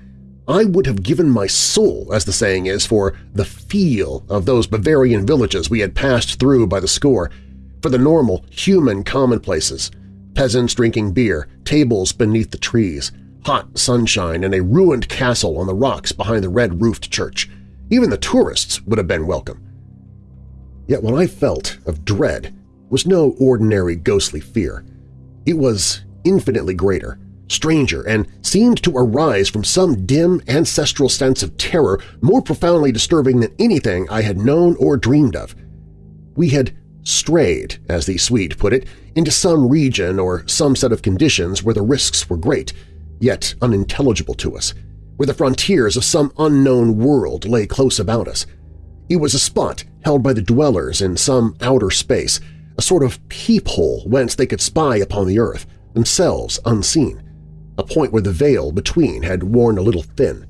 I would have given my soul, as the saying is, for the feel of those Bavarian villages we had passed through by the score, for the normal, human commonplaces – peasants drinking beer, tables beneath the trees, hot sunshine, and a ruined castle on the rocks behind the red-roofed church. Even the tourists would have been welcome. Yet what I felt of dread was no ordinary ghostly fear. It was infinitely greater, stranger, and seemed to arise from some dim ancestral sense of terror more profoundly disturbing than anything I had known or dreamed of. We had strayed, as the Swede put it, into some region or some set of conditions where the risks were great, yet unintelligible to us, where the frontiers of some unknown world lay close about us. It was a spot held by the dwellers in some outer space, a sort of peephole whence they could spy upon the earth, themselves unseen, a point where the veil between had worn a little thin.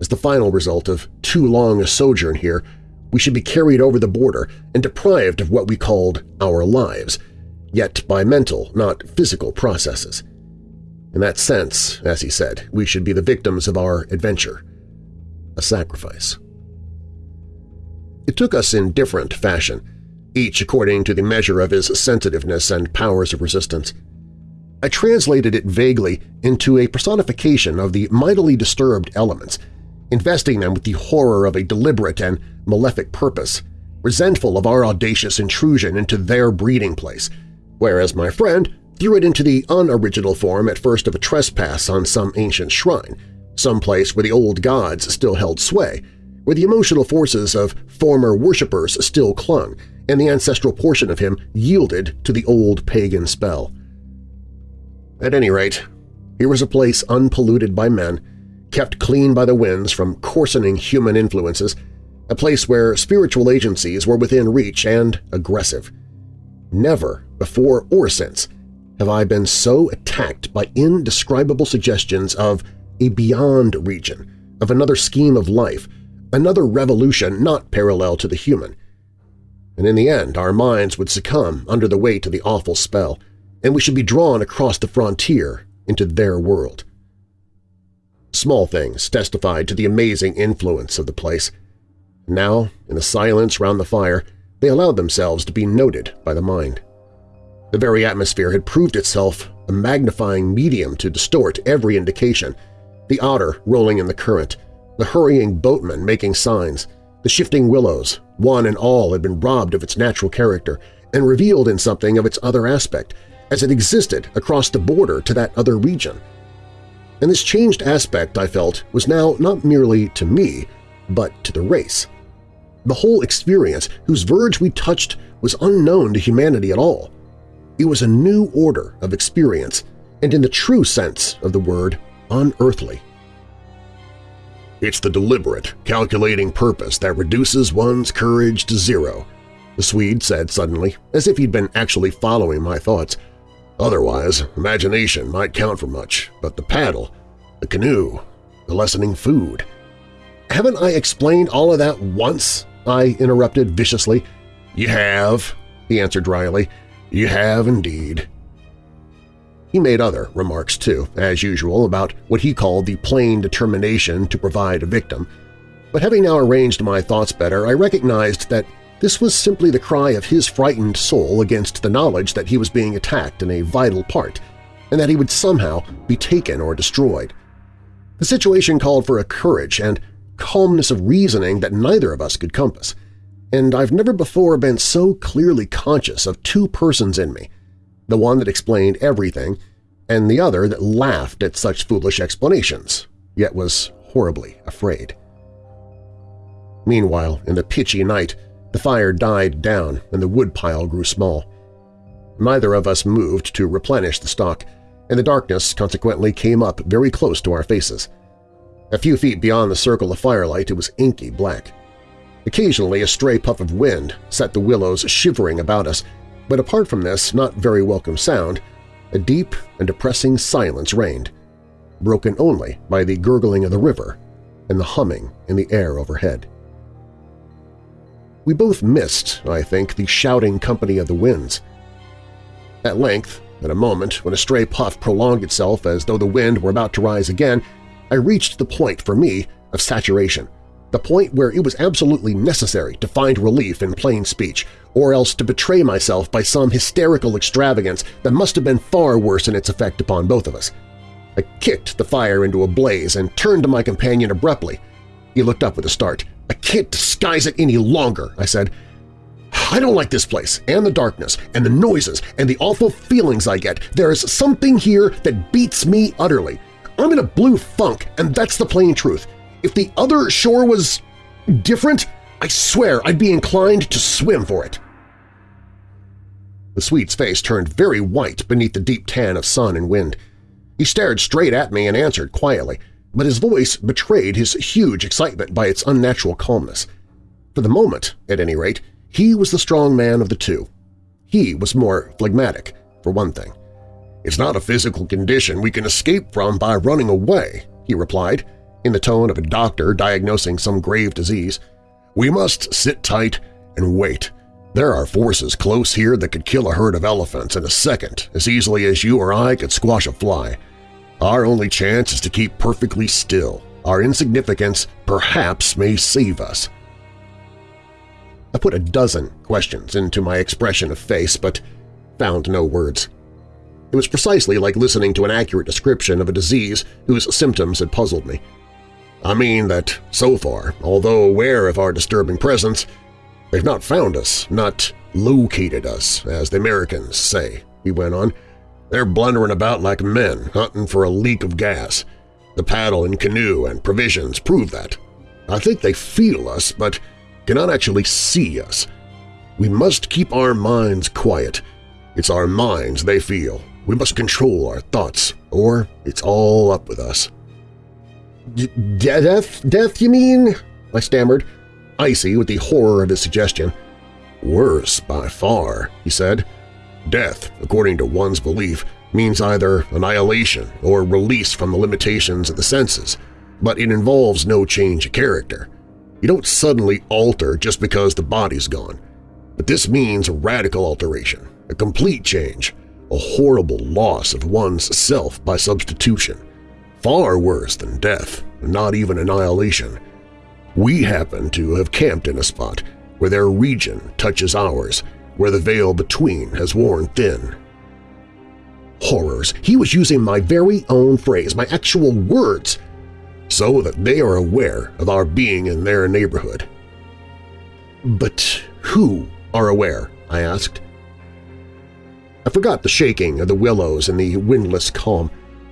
As the final result of too long a sojourn here, we should be carried over the border and deprived of what we called our lives, yet by mental, not physical processes. In that sense, as he said, we should be the victims of our adventure, a sacrifice. It took us in different fashion, each according to the measure of his sensitiveness and powers of resistance. I translated it vaguely into a personification of the mightily disturbed elements, investing them with the horror of a deliberate and malefic purpose, resentful of our audacious intrusion into their breeding place, whereas my friend threw it into the unoriginal form at first of a trespass on some ancient shrine, some place where the old gods still held sway, where the emotional forces of former worshippers still clung, and the ancestral portion of him yielded to the old pagan spell. At any rate, here was a place unpolluted by men, kept clean by the winds from coarsening human influences, a place where spiritual agencies were within reach and aggressive. Never, before or since, have I been so attacked by indescribable suggestions of a beyond region, of another scheme of life, another revolution not parallel to the human. And in the end our minds would succumb under the weight of the awful spell, and we should be drawn across the frontier into their world. Small things testified to the amazing influence of the place. Now, in the silence round the fire, they allowed themselves to be noted by the mind. The very atmosphere had proved itself a magnifying medium to distort every indication, the otter rolling in the current, the hurrying boatman making signs, the shifting willows, one and all had been robbed of its natural character and revealed in something of its other aspect, as it existed across the border to that other region. And this changed aspect, I felt, was now not merely to me, but to the race. The whole experience, whose verge we touched, was unknown to humanity at all. It was a new order of experience, and in the true sense of the word, unearthly. It's the deliberate, calculating purpose that reduces one's courage to zero, the Swede said suddenly, as if he'd been actually following my thoughts. Otherwise, imagination might count for much, but the paddle, the canoe, the lessening food… Haven't I explained all of that once? I interrupted viciously. You have, he answered dryly. You have indeed. He made other remarks, too, as usual, about what he called the plain determination to provide a victim, but having now arranged my thoughts better, I recognized that this was simply the cry of his frightened soul against the knowledge that he was being attacked in a vital part, and that he would somehow be taken or destroyed. The situation called for a courage and calmness of reasoning that neither of us could compass, and I've never before been so clearly conscious of two persons in me, the one that explained everything and the other that laughed at such foolish explanations, yet was horribly afraid. Meanwhile, in the pitchy night, the fire died down and the woodpile grew small. Neither of us moved to replenish the stock, and the darkness consequently came up very close to our faces. A few feet beyond the circle of firelight it was inky black. Occasionally a stray puff of wind set the willows shivering about us, but apart from this not very welcome sound, a deep and depressing silence reigned, broken only by the gurgling of the river and the humming in the air overhead. We both missed, I think, the shouting company of the winds. At length, at a moment when a stray puff prolonged itself as though the wind were about to rise again, I reached the point, for me, of saturation, the point where it was absolutely necessary to find relief in plain speech, or else to betray myself by some hysterical extravagance that must have been far worse in its effect upon both of us. I kicked the fire into a blaze and turned to my companion abruptly. He looked up with a start. I can't disguise it any longer, I said. I don't like this place, and the darkness, and the noises, and the awful feelings I get. There is something here that beats me utterly. I'm in a blue funk, and that's the plain truth. If the other shore was different, I swear I'd be inclined to swim for it. The Swede's face turned very white beneath the deep tan of sun and wind. He stared straight at me and answered quietly, but his voice betrayed his huge excitement by its unnatural calmness. For the moment, at any rate, he was the strong man of the two. He was more phlegmatic, for one thing. It's not a physical condition we can escape from by running away, he replied, in the tone of a doctor diagnosing some grave disease. We must sit tight and wait. There are forces close here that could kill a herd of elephants in a second as easily as you or I could squash a fly. Our only chance is to keep perfectly still. Our insignificance perhaps may save us. I put a dozen questions into my expression of face, but found no words. It was precisely like listening to an accurate description of a disease whose symptoms had puzzled me. I mean that, so far, although aware of our disturbing presence, they've not found us, not located us, as the Americans say, he went on. They're blundering about like men, hunting for a leak of gas. The paddle and canoe and provisions prove that. I think they feel us, but cannot actually see us. We must keep our minds quiet. It's our minds they feel. We must control our thoughts, or it's all up with us. Death? Death, you mean? I stammered, icy with the horror of his suggestion. Worse, by far, he said. Death, according to one's belief, means either annihilation or release from the limitations of the senses, but it involves no change of character. You don't suddenly alter just because the body's gone. But this means a radical alteration, a complete change, a horrible loss of one's self by substitution. Far worse than death, not even annihilation. We happen to have camped in a spot where their region touches ours, where the veil between has worn thin. Horrors! He was using my very own phrase, my actual words! So that they are aware of our being in their neighborhood. But who are aware? I asked. I forgot the shaking of the willows and the windless calm,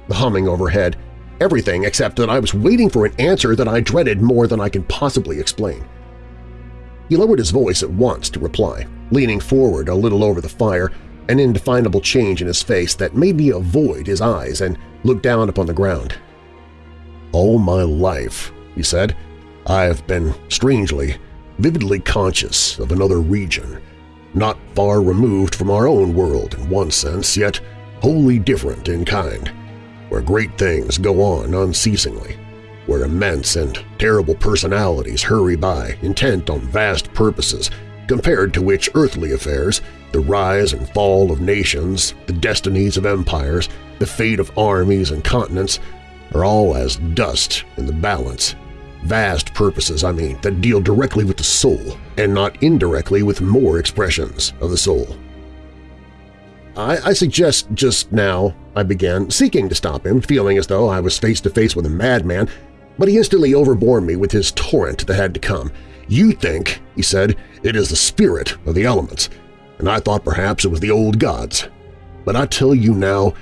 the humming overhead, everything except that I was waiting for an answer that I dreaded more than I can possibly explain. He lowered his voice at once to reply, leaning forward a little over the fire, an indefinable change in his face that made me avoid his eyes and look down upon the ground. All my life, he said, I have been strangely, vividly conscious of another region, not far removed from our own world in one sense, yet wholly different in kind where great things go on unceasingly, where immense and terrible personalities hurry by, intent on vast purposes, compared to which earthly affairs, the rise and fall of nations, the destinies of empires, the fate of armies and continents, are all as dust in the balance. Vast purposes, I mean, that deal directly with the soul and not indirectly with more expressions of the soul. I, I suggest just now, I began, seeking to stop him, feeling as though I was face-to-face with a madman, but he instantly overbore me with his torrent that had to come. You think, he said, it is the spirit of the elements, and I thought perhaps it was the old gods. But I tell you now,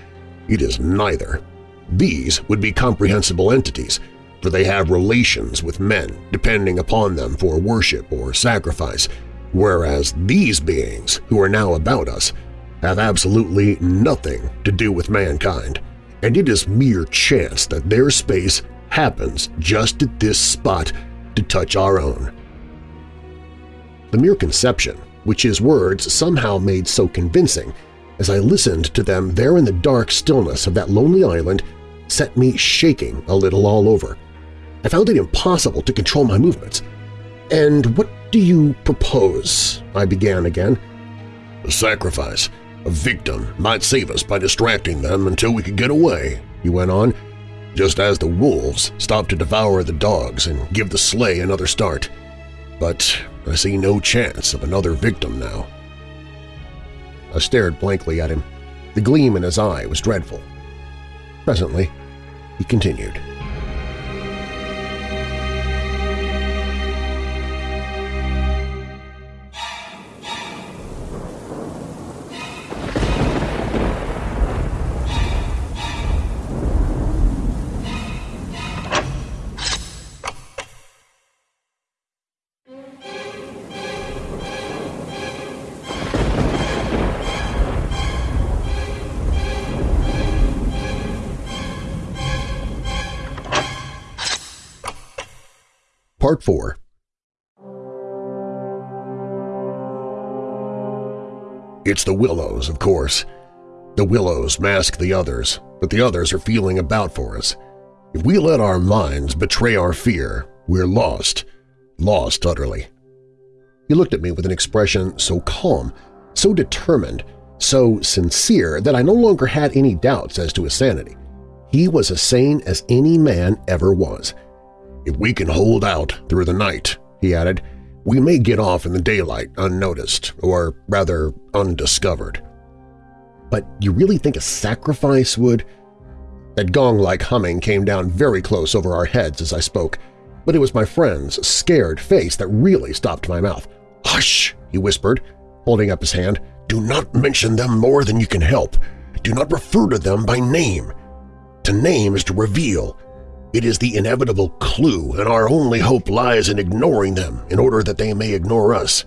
it is neither. These would be comprehensible entities, for they have relations with men, depending upon them for worship or sacrifice, whereas these beings who are now about us have absolutely nothing to do with mankind, and it is mere chance that their space happens just at this spot to touch our own. The mere conception, which his words somehow made so convincing, as I listened to them there in the dark stillness of that lonely island, set me shaking a little all over. I found it impossible to control my movements. "'And what do you propose?' I began again. A sacrifice. A victim might save us by distracting them until we could get away, he went on, just as the wolves stop to devour the dogs and give the sleigh another start. But I see no chance of another victim now. I stared blankly at him. The gleam in his eye was dreadful. Presently, he continued. Part 4 It's the Willows, of course. The Willows mask the others, but the others are feeling about for us. If we let our minds betray our fear, we're lost, lost utterly. He looked at me with an expression so calm, so determined, so sincere that I no longer had any doubts as to his sanity. He was as sane as any man ever was. If we can hold out through the night, he added, we may get off in the daylight unnoticed, or rather undiscovered. But you really think a sacrifice would… That gong-like humming came down very close over our heads as I spoke, but it was my friend's scared face that really stopped my mouth. "'Hush!' he whispered, holding up his hand. "'Do not mention them more than you can help. Do not refer to them by name. To name is to reveal, it is the inevitable clue, and our only hope lies in ignoring them in order that they may ignore us.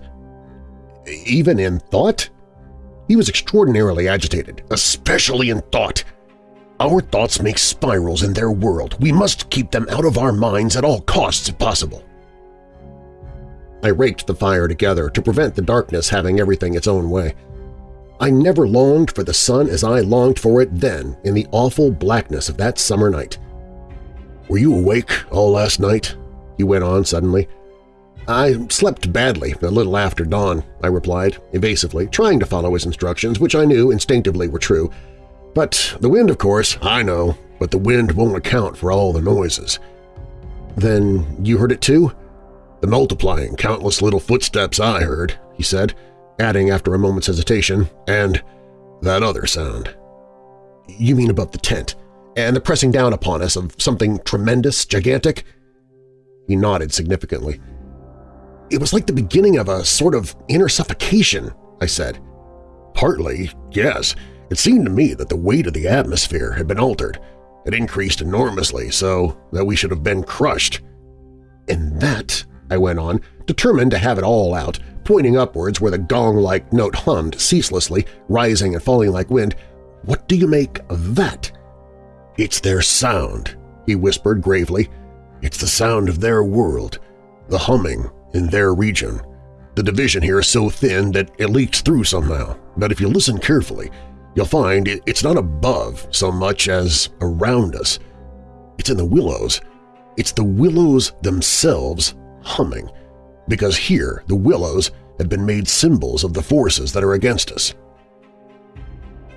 Even in thought? He was extraordinarily agitated. Especially in thought. Our thoughts make spirals in their world. We must keep them out of our minds at all costs if possible. I raked the fire together to prevent the darkness having everything its own way. I never longed for the sun as I longed for it then in the awful blackness of that summer night. Were you awake all last night? He went on suddenly. I slept badly a little after dawn, I replied, evasively, trying to follow his instructions, which I knew instinctively were true. But the wind, of course, I know, but the wind won't account for all the noises. Then you heard it too? The multiplying countless little footsteps I heard, he said, adding after a moment's hesitation, and that other sound. You mean above the tent? And the pressing down upon us of something tremendous, gigantic? He nodded significantly. It was like the beginning of a sort of inner suffocation, I said. Partly, yes. It seemed to me that the weight of the atmosphere had been altered. It increased enormously so that we should have been crushed. And that, I went on, determined to have it all out, pointing upwards where the gong-like note hummed ceaselessly, rising and falling like wind, what do you make of that? It's their sound, he whispered gravely. It's the sound of their world, the humming in their region. The division here is so thin that it leaks through somehow, but if you listen carefully, you'll find it's not above so much as around us. It's in the willows. It's the willows themselves humming, because here the willows have been made symbols of the forces that are against us.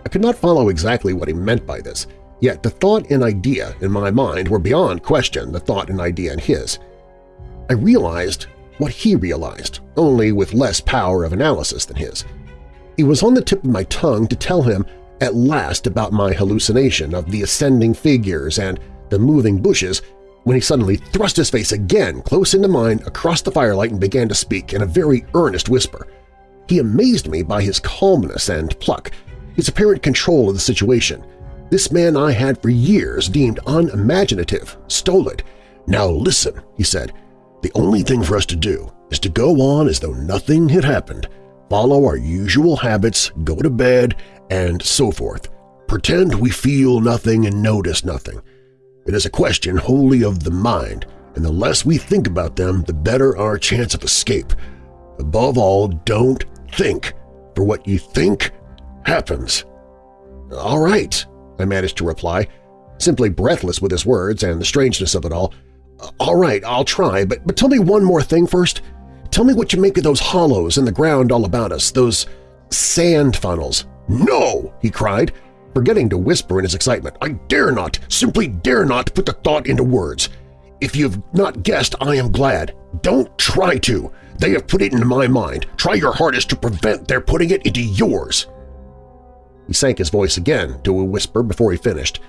I could not follow exactly what he meant by this, Yet the thought and idea in my mind were beyond question the thought and idea in his. I realized what he realized, only with less power of analysis than his. It was on the tip of my tongue to tell him at last about my hallucination of the ascending figures and the moving bushes when he suddenly thrust his face again close into mine across the firelight and began to speak in a very earnest whisper. He amazed me by his calmness and pluck, his apparent control of the situation, this man I had for years deemed unimaginative, stolid. Now listen, he said, the only thing for us to do is to go on as though nothing had happened, follow our usual habits, go to bed, and so forth. Pretend we feel nothing and notice nothing. It is a question wholly of the mind, and the less we think about them, the better our chance of escape. Above all, don't think, for what you think happens. All right, I managed to reply, simply breathless with his words and the strangeness of it all. All right, I'll try, but, but tell me one more thing first. Tell me what you make of those hollows in the ground all about us, those sand funnels. No! he cried, forgetting to whisper in his excitement. I dare not, simply dare not put the thought into words. If you've not guessed, I am glad. Don't try to. They have put it into my mind. Try your hardest to prevent their putting it into yours. He sank his voice again to a whisper before he finished,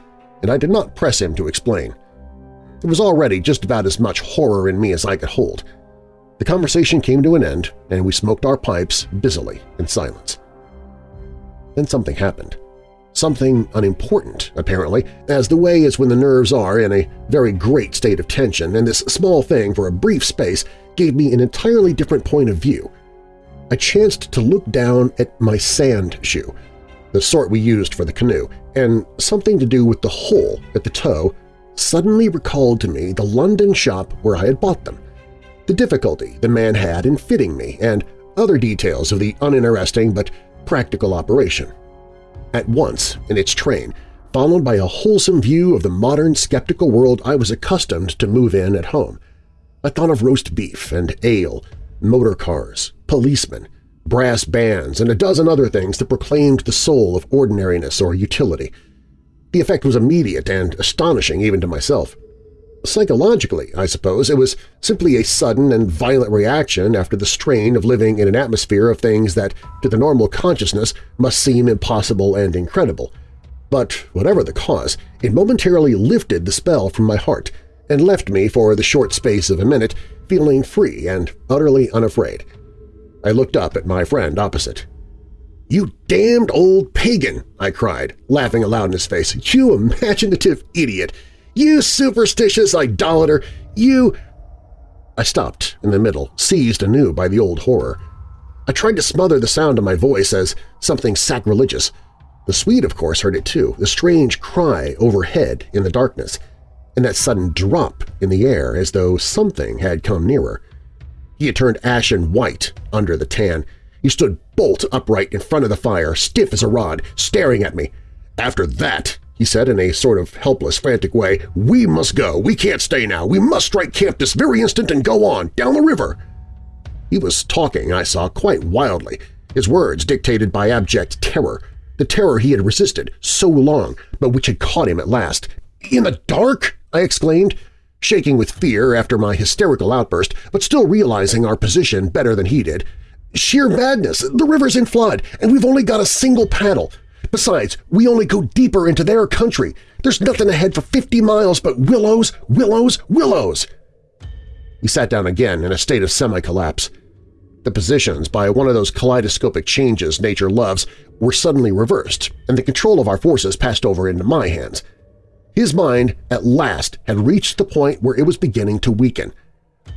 and I did not press him to explain. There was already just about as much horror in me as I could hold. The conversation came to an end, and we smoked our pipes busily in silence. Then something happened. Something unimportant, apparently, as the way is when the nerves are in a very great state of tension, and this small thing for a brief space gave me an entirely different point of view. I chanced to look down at my sand shoe, the sort we used for the canoe, and something to do with the hole at the toe suddenly recalled to me the London shop where I had bought them, the difficulty the man had in fitting me, and other details of the uninteresting but practical operation at once in its train, followed by a wholesome view of the modern skeptical world I was accustomed to move in at home. I thought of roast beef and ale, motor cars, policemen, brass bands, and a dozen other things that proclaimed the soul of ordinariness or utility. The effect was immediate and astonishing even to myself. Psychologically, I suppose, it was simply a sudden and violent reaction after the strain of living in an atmosphere of things that, to the normal consciousness, must seem impossible and incredible. But whatever the cause, it momentarily lifted the spell from my heart and left me for the short space of a minute feeling free and utterly unafraid. I looked up at my friend opposite. "'You damned old pagan!' I cried, laughing aloud in his face. "'You imaginative idiot! You superstitious idolater! You… I stopped in the middle, seized anew by the old horror. I tried to smother the sound of my voice as something sacrilegious. The Swede, of course, heard it too, the strange cry overhead in the darkness, and that sudden drop in the air as though something had come nearer. He had turned ashen white under the tan. He stood bolt upright in front of the fire, stiff as a rod, staring at me. After that, he said in a sort of helpless, frantic way, "'We must go. We can't stay now. We must strike camp this very instant and go on, down the river.' He was talking, I saw, quite wildly, his words dictated by abject terror, the terror he had resisted so long but which had caught him at last. "'In the dark?' I exclaimed, shaking with fear after my hysterical outburst, but still realizing our position better than he did. "'Sheer madness! The river's in flood, and we've only got a single paddle. Besides, we only go deeper into their country. There's nothing ahead for 50 miles but willows, willows, willows!' He sat down again in a state of semi-collapse. The positions, by one of those kaleidoscopic changes nature loves, were suddenly reversed, and the control of our forces passed over into my hands. His mind at last had reached the point where it was beginning to weaken.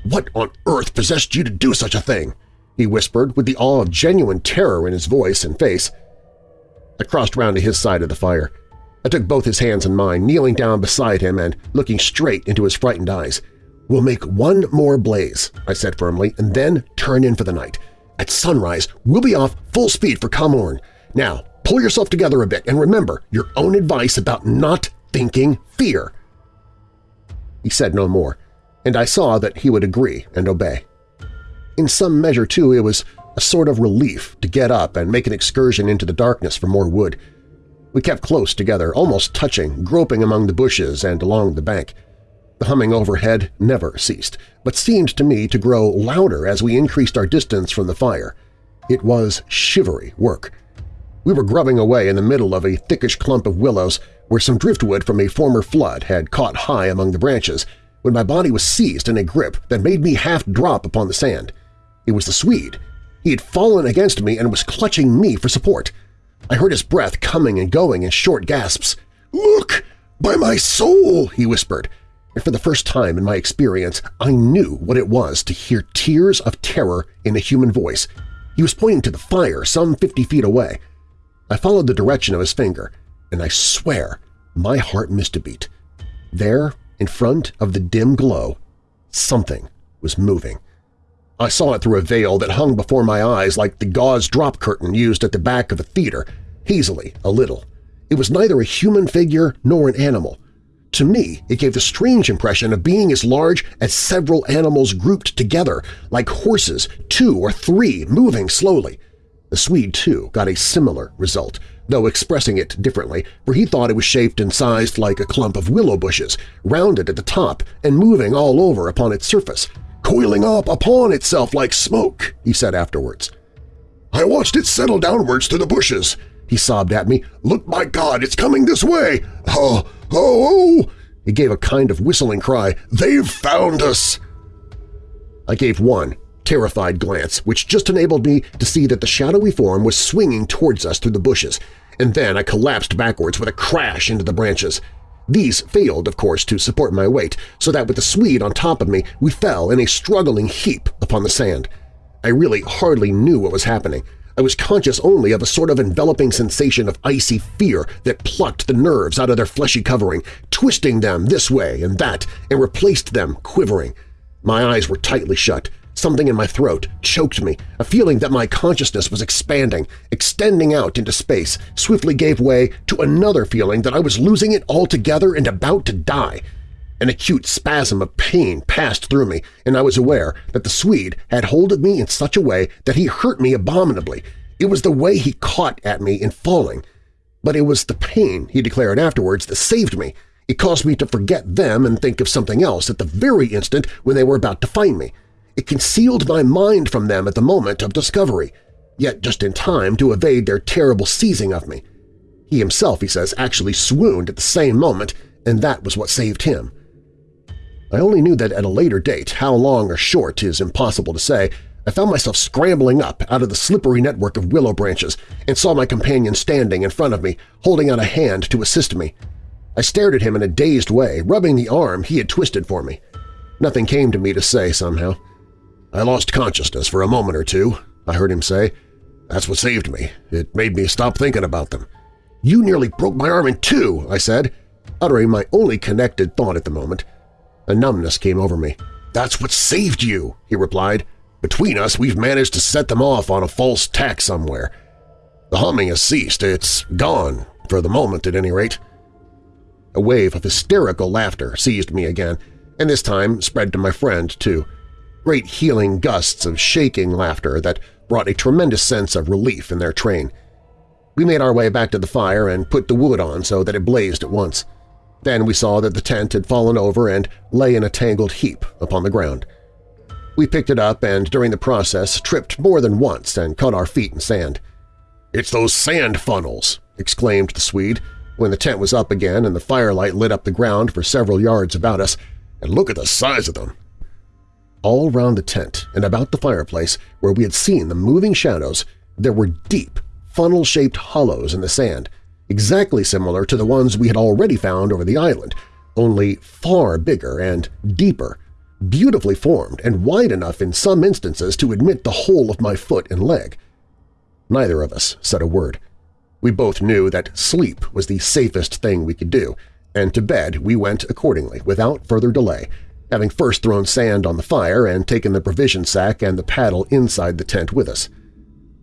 "'What on earth possessed you to do such a thing?' he whispered with the awe of genuine terror in his voice and face. I crossed round to his side of the fire. I took both his hands in mine, kneeling down beside him and looking straight into his frightened eyes. "'We'll make one more blaze,' I said firmly, "'and then turn in for the night. At sunrise, we'll be off full speed for Komorn. Now, pull yourself together a bit and remember your own advice about not thinking fear.' He said no more, and I saw that he would agree and obey. In some measure, too, it was a sort of relief to get up and make an excursion into the darkness for more wood. We kept close together, almost touching, groping among the bushes and along the bank. The humming overhead never ceased, but seemed to me to grow louder as we increased our distance from the fire. It was shivery work. We were grubbing away in the middle of a thickish clump of willows where some driftwood from a former flood had caught high among the branches when my body was seized in a grip that made me half drop upon the sand. It was the Swede, he had fallen against me and was clutching me for support. I heard his breath coming and going in short gasps. "'Look! By my soul!' he whispered, and for the first time in my experience I knew what it was to hear tears of terror in a human voice. He was pointing to the fire some fifty feet away. I followed the direction of his finger, and I swear my heart missed a beat. There, in front of the dim glow, something was moving. I saw it through a veil that hung before my eyes like the gauze drop curtain used at the back of a theater, hazily, a little. It was neither a human figure nor an animal. To me, it gave the strange impression of being as large as several animals grouped together, like horses, two or three moving slowly. The Swede, too, got a similar result, though expressing it differently, for he thought it was shaped and sized like a clump of willow bushes, rounded at the top and moving all over upon its surface, coiling up upon itself like smoke, he said afterwards. I watched it settle downwards through the bushes. He sobbed at me. Look, my God, it's coming this way! Oh, oh, oh! He gave a kind of whistling cry. They've found us! I gave one, terrified glance, which just enabled me to see that the shadowy form was swinging towards us through the bushes, and then I collapsed backwards with a crash into the branches. These failed, of course, to support my weight, so that with the Swede on top of me, we fell in a struggling heap upon the sand. I really hardly knew what was happening. I was conscious only of a sort of enveloping sensation of icy fear that plucked the nerves out of their fleshy covering, twisting them this way and that, and replaced them quivering. My eyes were tightly shut. Something in my throat choked me. A feeling that my consciousness was expanding, extending out into space, swiftly gave way to another feeling that I was losing it altogether and about to die. An acute spasm of pain passed through me, and I was aware that the Swede had hold of me in such a way that he hurt me abominably. It was the way he caught at me in falling. But it was the pain, he declared afterwards, that saved me. It caused me to forget them and think of something else at the very instant when they were about to find me. It concealed my mind from them at the moment of discovery, yet just in time to evade their terrible seizing of me. He himself, he says, actually swooned at the same moment, and that was what saved him. I only knew that at a later date, how long or short is impossible to say, I found myself scrambling up out of the slippery network of willow branches and saw my companion standing in front of me, holding out a hand to assist me. I stared at him in a dazed way, rubbing the arm he had twisted for me. Nothing came to me to say somehow. I lost consciousness for a moment or two, I heard him say. That's what saved me. It made me stop thinking about them. You nearly broke my arm in two, I said, uttering my only connected thought at the moment. A numbness came over me. That's what saved you, he replied. Between us, we've managed to set them off on a false tack somewhere. The humming has ceased. It's gone, for the moment at any rate. A wave of hysterical laughter seized me again, and this time spread to my friend, too. Great healing gusts of shaking laughter that brought a tremendous sense of relief in their train. We made our way back to the fire and put the wood on so that it blazed at once. Then we saw that the tent had fallen over and lay in a tangled heap upon the ground. We picked it up and, during the process, tripped more than once and cut our feet in sand. "'It's those sand funnels!' exclaimed the Swede when the tent was up again and the firelight lit up the ground for several yards about us. "'And look at the size of them!' All round the tent and about the fireplace, where we had seen the moving shadows, there were deep, funnel-shaped hollows in the sand, exactly similar to the ones we had already found over the island, only far bigger and deeper, beautifully formed and wide enough in some instances to admit the whole of my foot and leg. Neither of us said a word. We both knew that sleep was the safest thing we could do, and to bed we went accordingly, without further delay, having first thrown sand on the fire and taken the provision sack and the paddle inside the tent with us.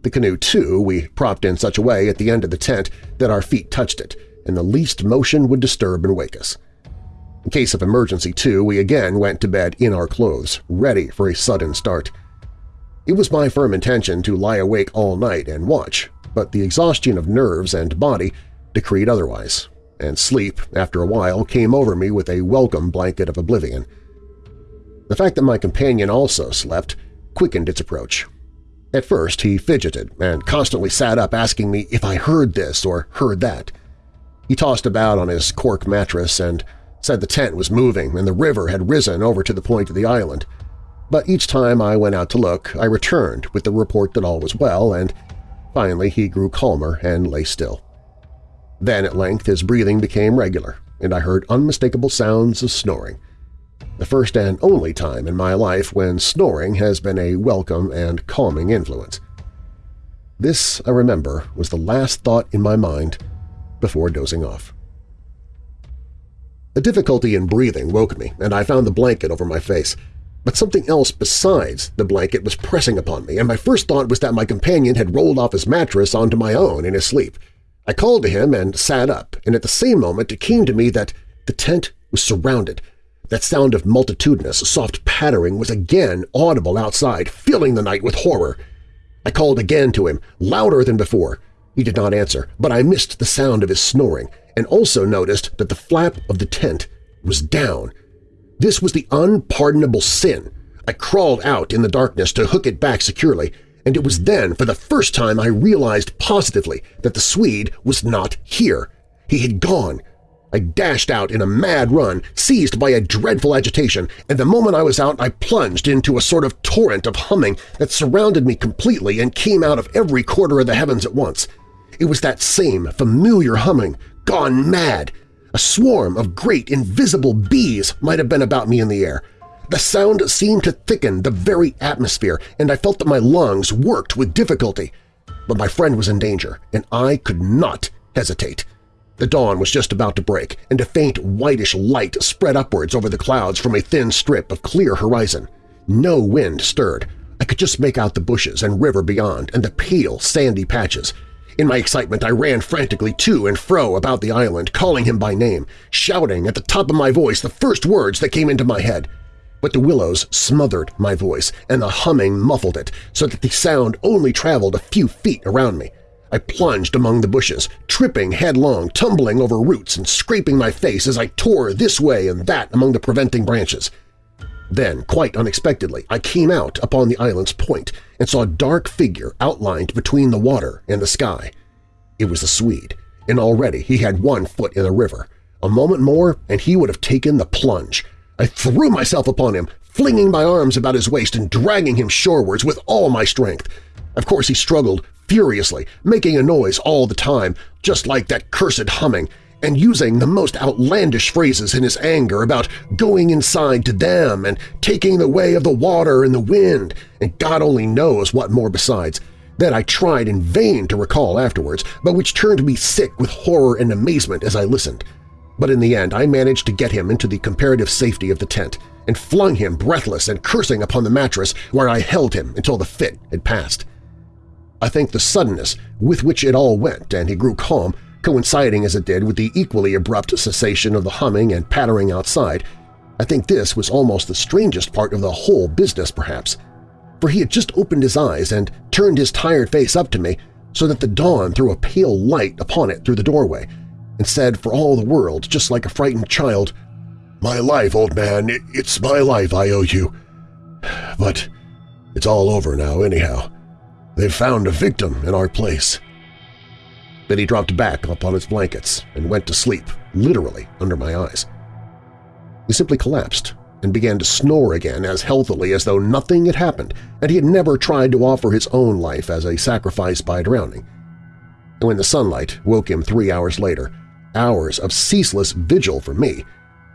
The canoe, too, we propped in such a way at the end of the tent that our feet touched it, and the least motion would disturb and wake us. In case of emergency, too, we again went to bed in our clothes, ready for a sudden start. It was my firm intention to lie awake all night and watch, but the exhaustion of nerves and body decreed otherwise, and sleep, after a while, came over me with a welcome blanket of oblivion. The fact that my companion also slept quickened its approach, at first he fidgeted and constantly sat up asking me if I heard this or heard that. He tossed about on his cork mattress and said the tent was moving and the river had risen over to the point of the island. But each time I went out to look, I returned with the report that all was well, and finally he grew calmer and lay still. Then at length his breathing became regular, and I heard unmistakable sounds of snoring the first and only time in my life when snoring has been a welcome and calming influence. This, I remember, was the last thought in my mind before dozing off. A difficulty in breathing woke me, and I found the blanket over my face. but something else besides the blanket was pressing upon me, and my first thought was that my companion had rolled off his mattress onto my own in his sleep. I called to him and sat up, and at the same moment it came to me that the tent was surrounded. That sound of multitudinous, soft pattering was again audible outside, filling the night with horror. I called again to him, louder than before. He did not answer, but I missed the sound of his snoring, and also noticed that the flap of the tent was down. This was the unpardonable sin. I crawled out in the darkness to hook it back securely, and it was then for the first time I realized positively that the Swede was not here. He had gone. I dashed out in a mad run, seized by a dreadful agitation, and the moment I was out I plunged into a sort of torrent of humming that surrounded me completely and came out of every quarter of the heavens at once. It was that same familiar humming, gone mad. A swarm of great invisible bees might have been about me in the air. The sound seemed to thicken the very atmosphere, and I felt that my lungs worked with difficulty. But my friend was in danger, and I could not hesitate. The dawn was just about to break, and a faint whitish light spread upwards over the clouds from a thin strip of clear horizon. No wind stirred. I could just make out the bushes and river beyond and the pale, sandy patches. In my excitement, I ran frantically to and fro about the island, calling him by name, shouting at the top of my voice the first words that came into my head. But the willows smothered my voice, and the humming muffled it, so that the sound only traveled a few feet around me. I plunged among the bushes, tripping headlong, tumbling over roots and scraping my face as I tore this way and that among the preventing branches. Then, quite unexpectedly, I came out upon the island's point and saw a dark figure outlined between the water and the sky. It was the Swede, and already he had one foot in the river. A moment more and he would have taken the plunge. I threw myself upon him, flinging my arms about his waist and dragging him shorewards with all my strength. Of course he struggled furiously, making a noise all the time, just like that cursed humming, and using the most outlandish phrases in his anger about going inside to them and taking the way of the water and the wind, and God only knows what more besides, that I tried in vain to recall afterwards, but which turned me sick with horror and amazement as I listened. But in the end I managed to get him into the comparative safety of the tent and flung him breathless and cursing upon the mattress where I held him until the fit had passed. I think the suddenness with which it all went and he grew calm coinciding as it did with the equally abrupt cessation of the humming and pattering outside, I think this was almost the strangest part of the whole business, perhaps. For he had just opened his eyes and turned his tired face up to me so that the dawn threw a pale light upon it through the doorway, and said for all the world, just like a frightened child, "'My life, old man, it's my life I owe you. But it's all over now anyhow. They've found a victim in our place.' Then he dropped back upon his blankets and went to sleep, literally under my eyes. He simply collapsed and began to snore again as healthily as though nothing had happened and he had never tried to offer his own life as a sacrifice by drowning. And when the sunlight woke him three hours later, hours of ceaseless vigil for me,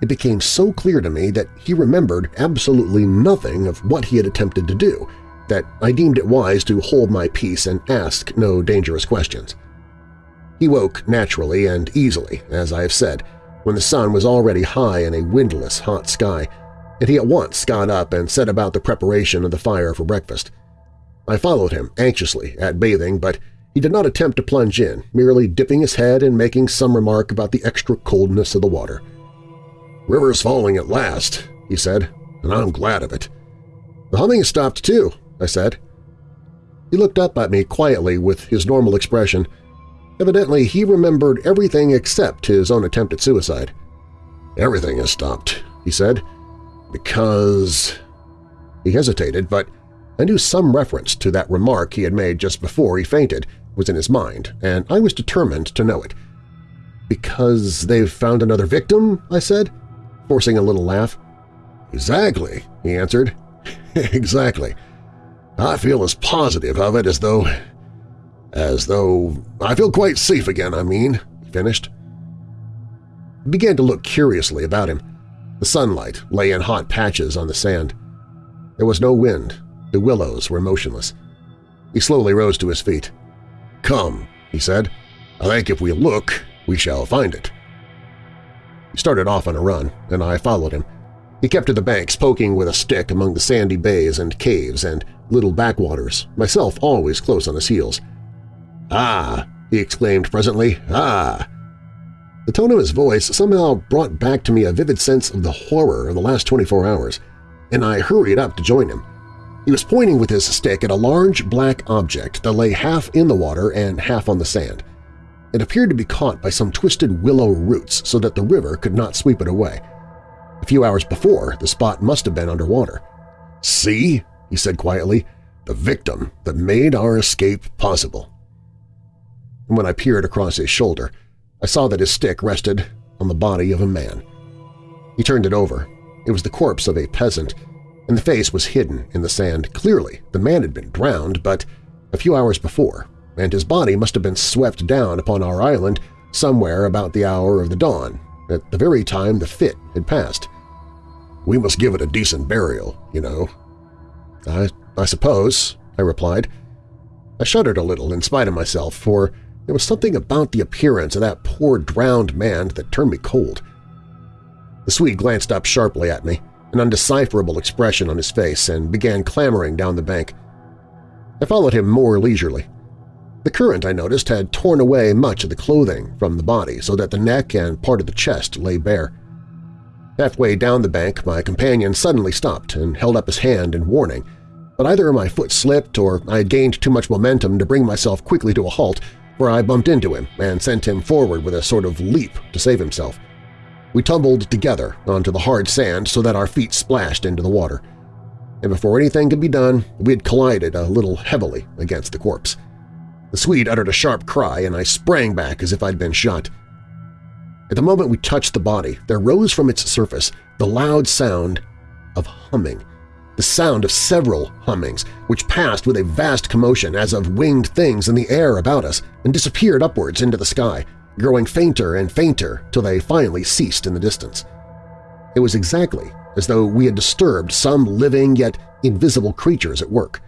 it became so clear to me that he remembered absolutely nothing of what he had attempted to do that I deemed it wise to hold my peace and ask no dangerous questions. He woke naturally and easily, as I have said, when the sun was already high in a windless, hot sky, and he at once got up and set about the preparation of the fire for breakfast. I followed him anxiously at bathing, but he did not attempt to plunge in, merely dipping his head and making some remark about the extra coldness of the water. "'River's falling at last,' he said, and I'm glad of it. "'The humming stopped, too,' I said. He looked up at me quietly with his normal expression, Evidently, he remembered everything except his own attempt at suicide. "'Everything has stopped,' he said, "'because…' He hesitated, but I knew some reference to that remark he had made just before he fainted was in his mind, and I was determined to know it. "'Because they've found another victim?' I said, forcing a little laugh. "'Exactly,' he answered. "'Exactly. I feel as positive of it as though as though I feel quite safe again, I mean, he finished. He began to look curiously about him. The sunlight lay in hot patches on the sand. There was no wind. The willows were motionless. He slowly rose to his feet. "'Come,' he said. "'I think if we look, we shall find it.' He started off on a run, and I followed him. He kept to the banks, poking with a stick among the sandy bays and caves and little backwaters, myself always close on his heels. "'Ah!' he exclaimed presently. "'Ah!' The tone of his voice somehow brought back to me a vivid sense of the horror of the last 24 hours, and I hurried up to join him. He was pointing with his stick at a large black object that lay half in the water and half on the sand. It appeared to be caught by some twisted willow roots so that the river could not sweep it away. Few hours before, the spot must have been underwater. "'See?' he said quietly. "'The victim that made our escape possible.' And when I peered across his shoulder, I saw that his stick rested on the body of a man. He turned it over. It was the corpse of a peasant, and the face was hidden in the sand. Clearly, the man had been drowned, but a few hours before, and his body must have been swept down upon our island somewhere about the hour of the dawn, at the very time the fit had passed. We must give it a decent burial, you know. I, I suppose, I replied. I shuddered a little in spite of myself, for there was something about the appearance of that poor drowned man that turned me cold. The Swede glanced up sharply at me, an undecipherable expression on his face, and began clambering down the bank. I followed him more leisurely. The current, I noticed, had torn away much of the clothing from the body so that the neck and part of the chest lay bare. Halfway down the bank, my companion suddenly stopped and held up his hand in warning, but either my foot slipped or I had gained too much momentum to bring myself quickly to a halt where I bumped into him and sent him forward with a sort of leap to save himself. We tumbled together onto the hard sand so that our feet splashed into the water. And before anything could be done, we had collided a little heavily against the corpse. The Swede uttered a sharp cry, and I sprang back as if I'd been shot. At the moment we touched the body, there rose from its surface the loud sound of humming – the sound of several hummings, which passed with a vast commotion as of winged things in the air about us and disappeared upwards into the sky, growing fainter and fainter till they finally ceased in the distance. It was exactly as though we had disturbed some living yet invisible creatures at work.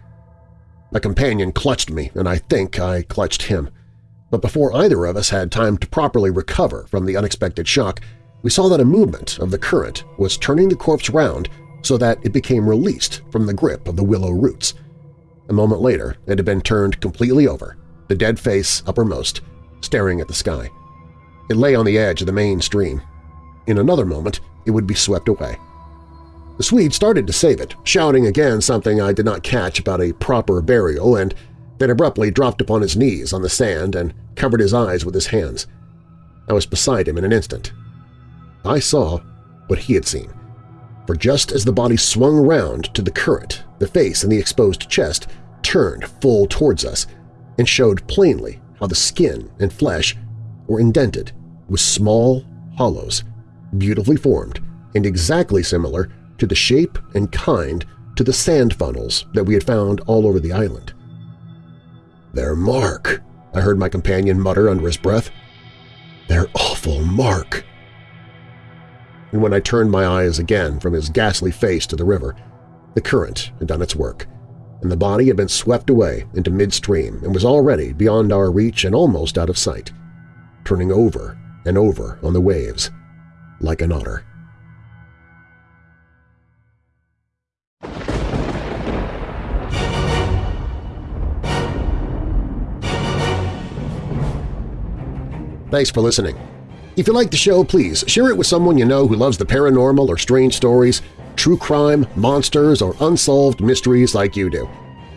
My companion clutched me, and I think I clutched him. But before either of us had time to properly recover from the unexpected shock, we saw that a movement of the current was turning the corpse round so that it became released from the grip of the willow roots. A moment later, it had been turned completely over, the dead face uppermost, staring at the sky. It lay on the edge of the main stream. In another moment, it would be swept away. The Swede started to save it, shouting again something I did not catch about a proper burial and then abruptly dropped upon his knees on the sand and covered his eyes with his hands. I was beside him in an instant. I saw what he had seen for just as the body swung round to the current, the face and the exposed chest turned full towards us and showed plainly how the skin and flesh were indented with small hollows, beautifully formed and exactly similar to the shape and kind to the sand funnels that we had found all over the island. "'Their mark,' I heard my companion mutter under his breath. "'Their awful mark!' and when I turned my eyes again from his ghastly face to the river, the current had done its work, and the body had been swept away into midstream and was already beyond our reach and almost out of sight, turning over and over on the waves like an otter. Thanks for listening. If you like the show, please share it with someone you know who loves the paranormal or strange stories, true crime, monsters, or unsolved mysteries like you do.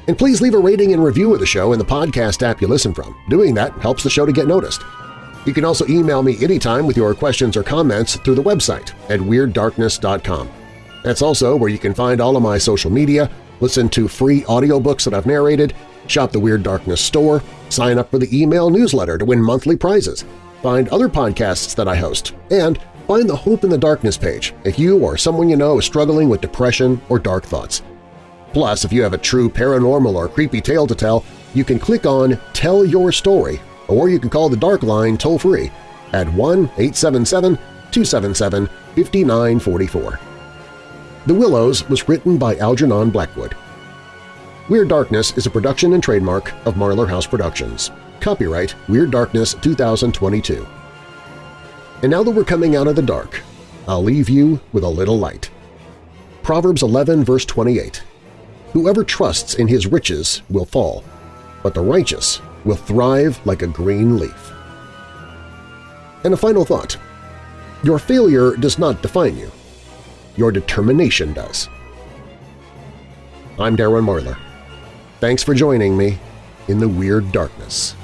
And please leave a rating and review of the show in the podcast app you listen from. Doing that helps the show to get noticed. You can also email me anytime with your questions or comments through the website at WeirdDarkness.com. That's also where you can find all of my social media, listen to free audiobooks that I've narrated, shop the Weird Darkness store, sign up for the email newsletter to win monthly prizes, find other podcasts that I host, and find the Hope in the Darkness page if you or someone you know is struggling with depression or dark thoughts. Plus, if you have a true paranormal or creepy tale to tell, you can click on Tell Your Story, or you can call the Dark Line toll-free at 1-877-277-5944. The Willows was written by Algernon Blackwood. Weird Darkness is a production and trademark of Marlar House Productions. Copyright Weird Darkness 2022. And now that we're coming out of the dark, I'll leave you with a little light. Proverbs 11 verse 28, Whoever trusts in his riches will fall, but the righteous will thrive like a green leaf. And a final thought. Your failure does not define you. Your determination does. I'm Darren Marlar. Thanks for joining me in the Weird Darkness.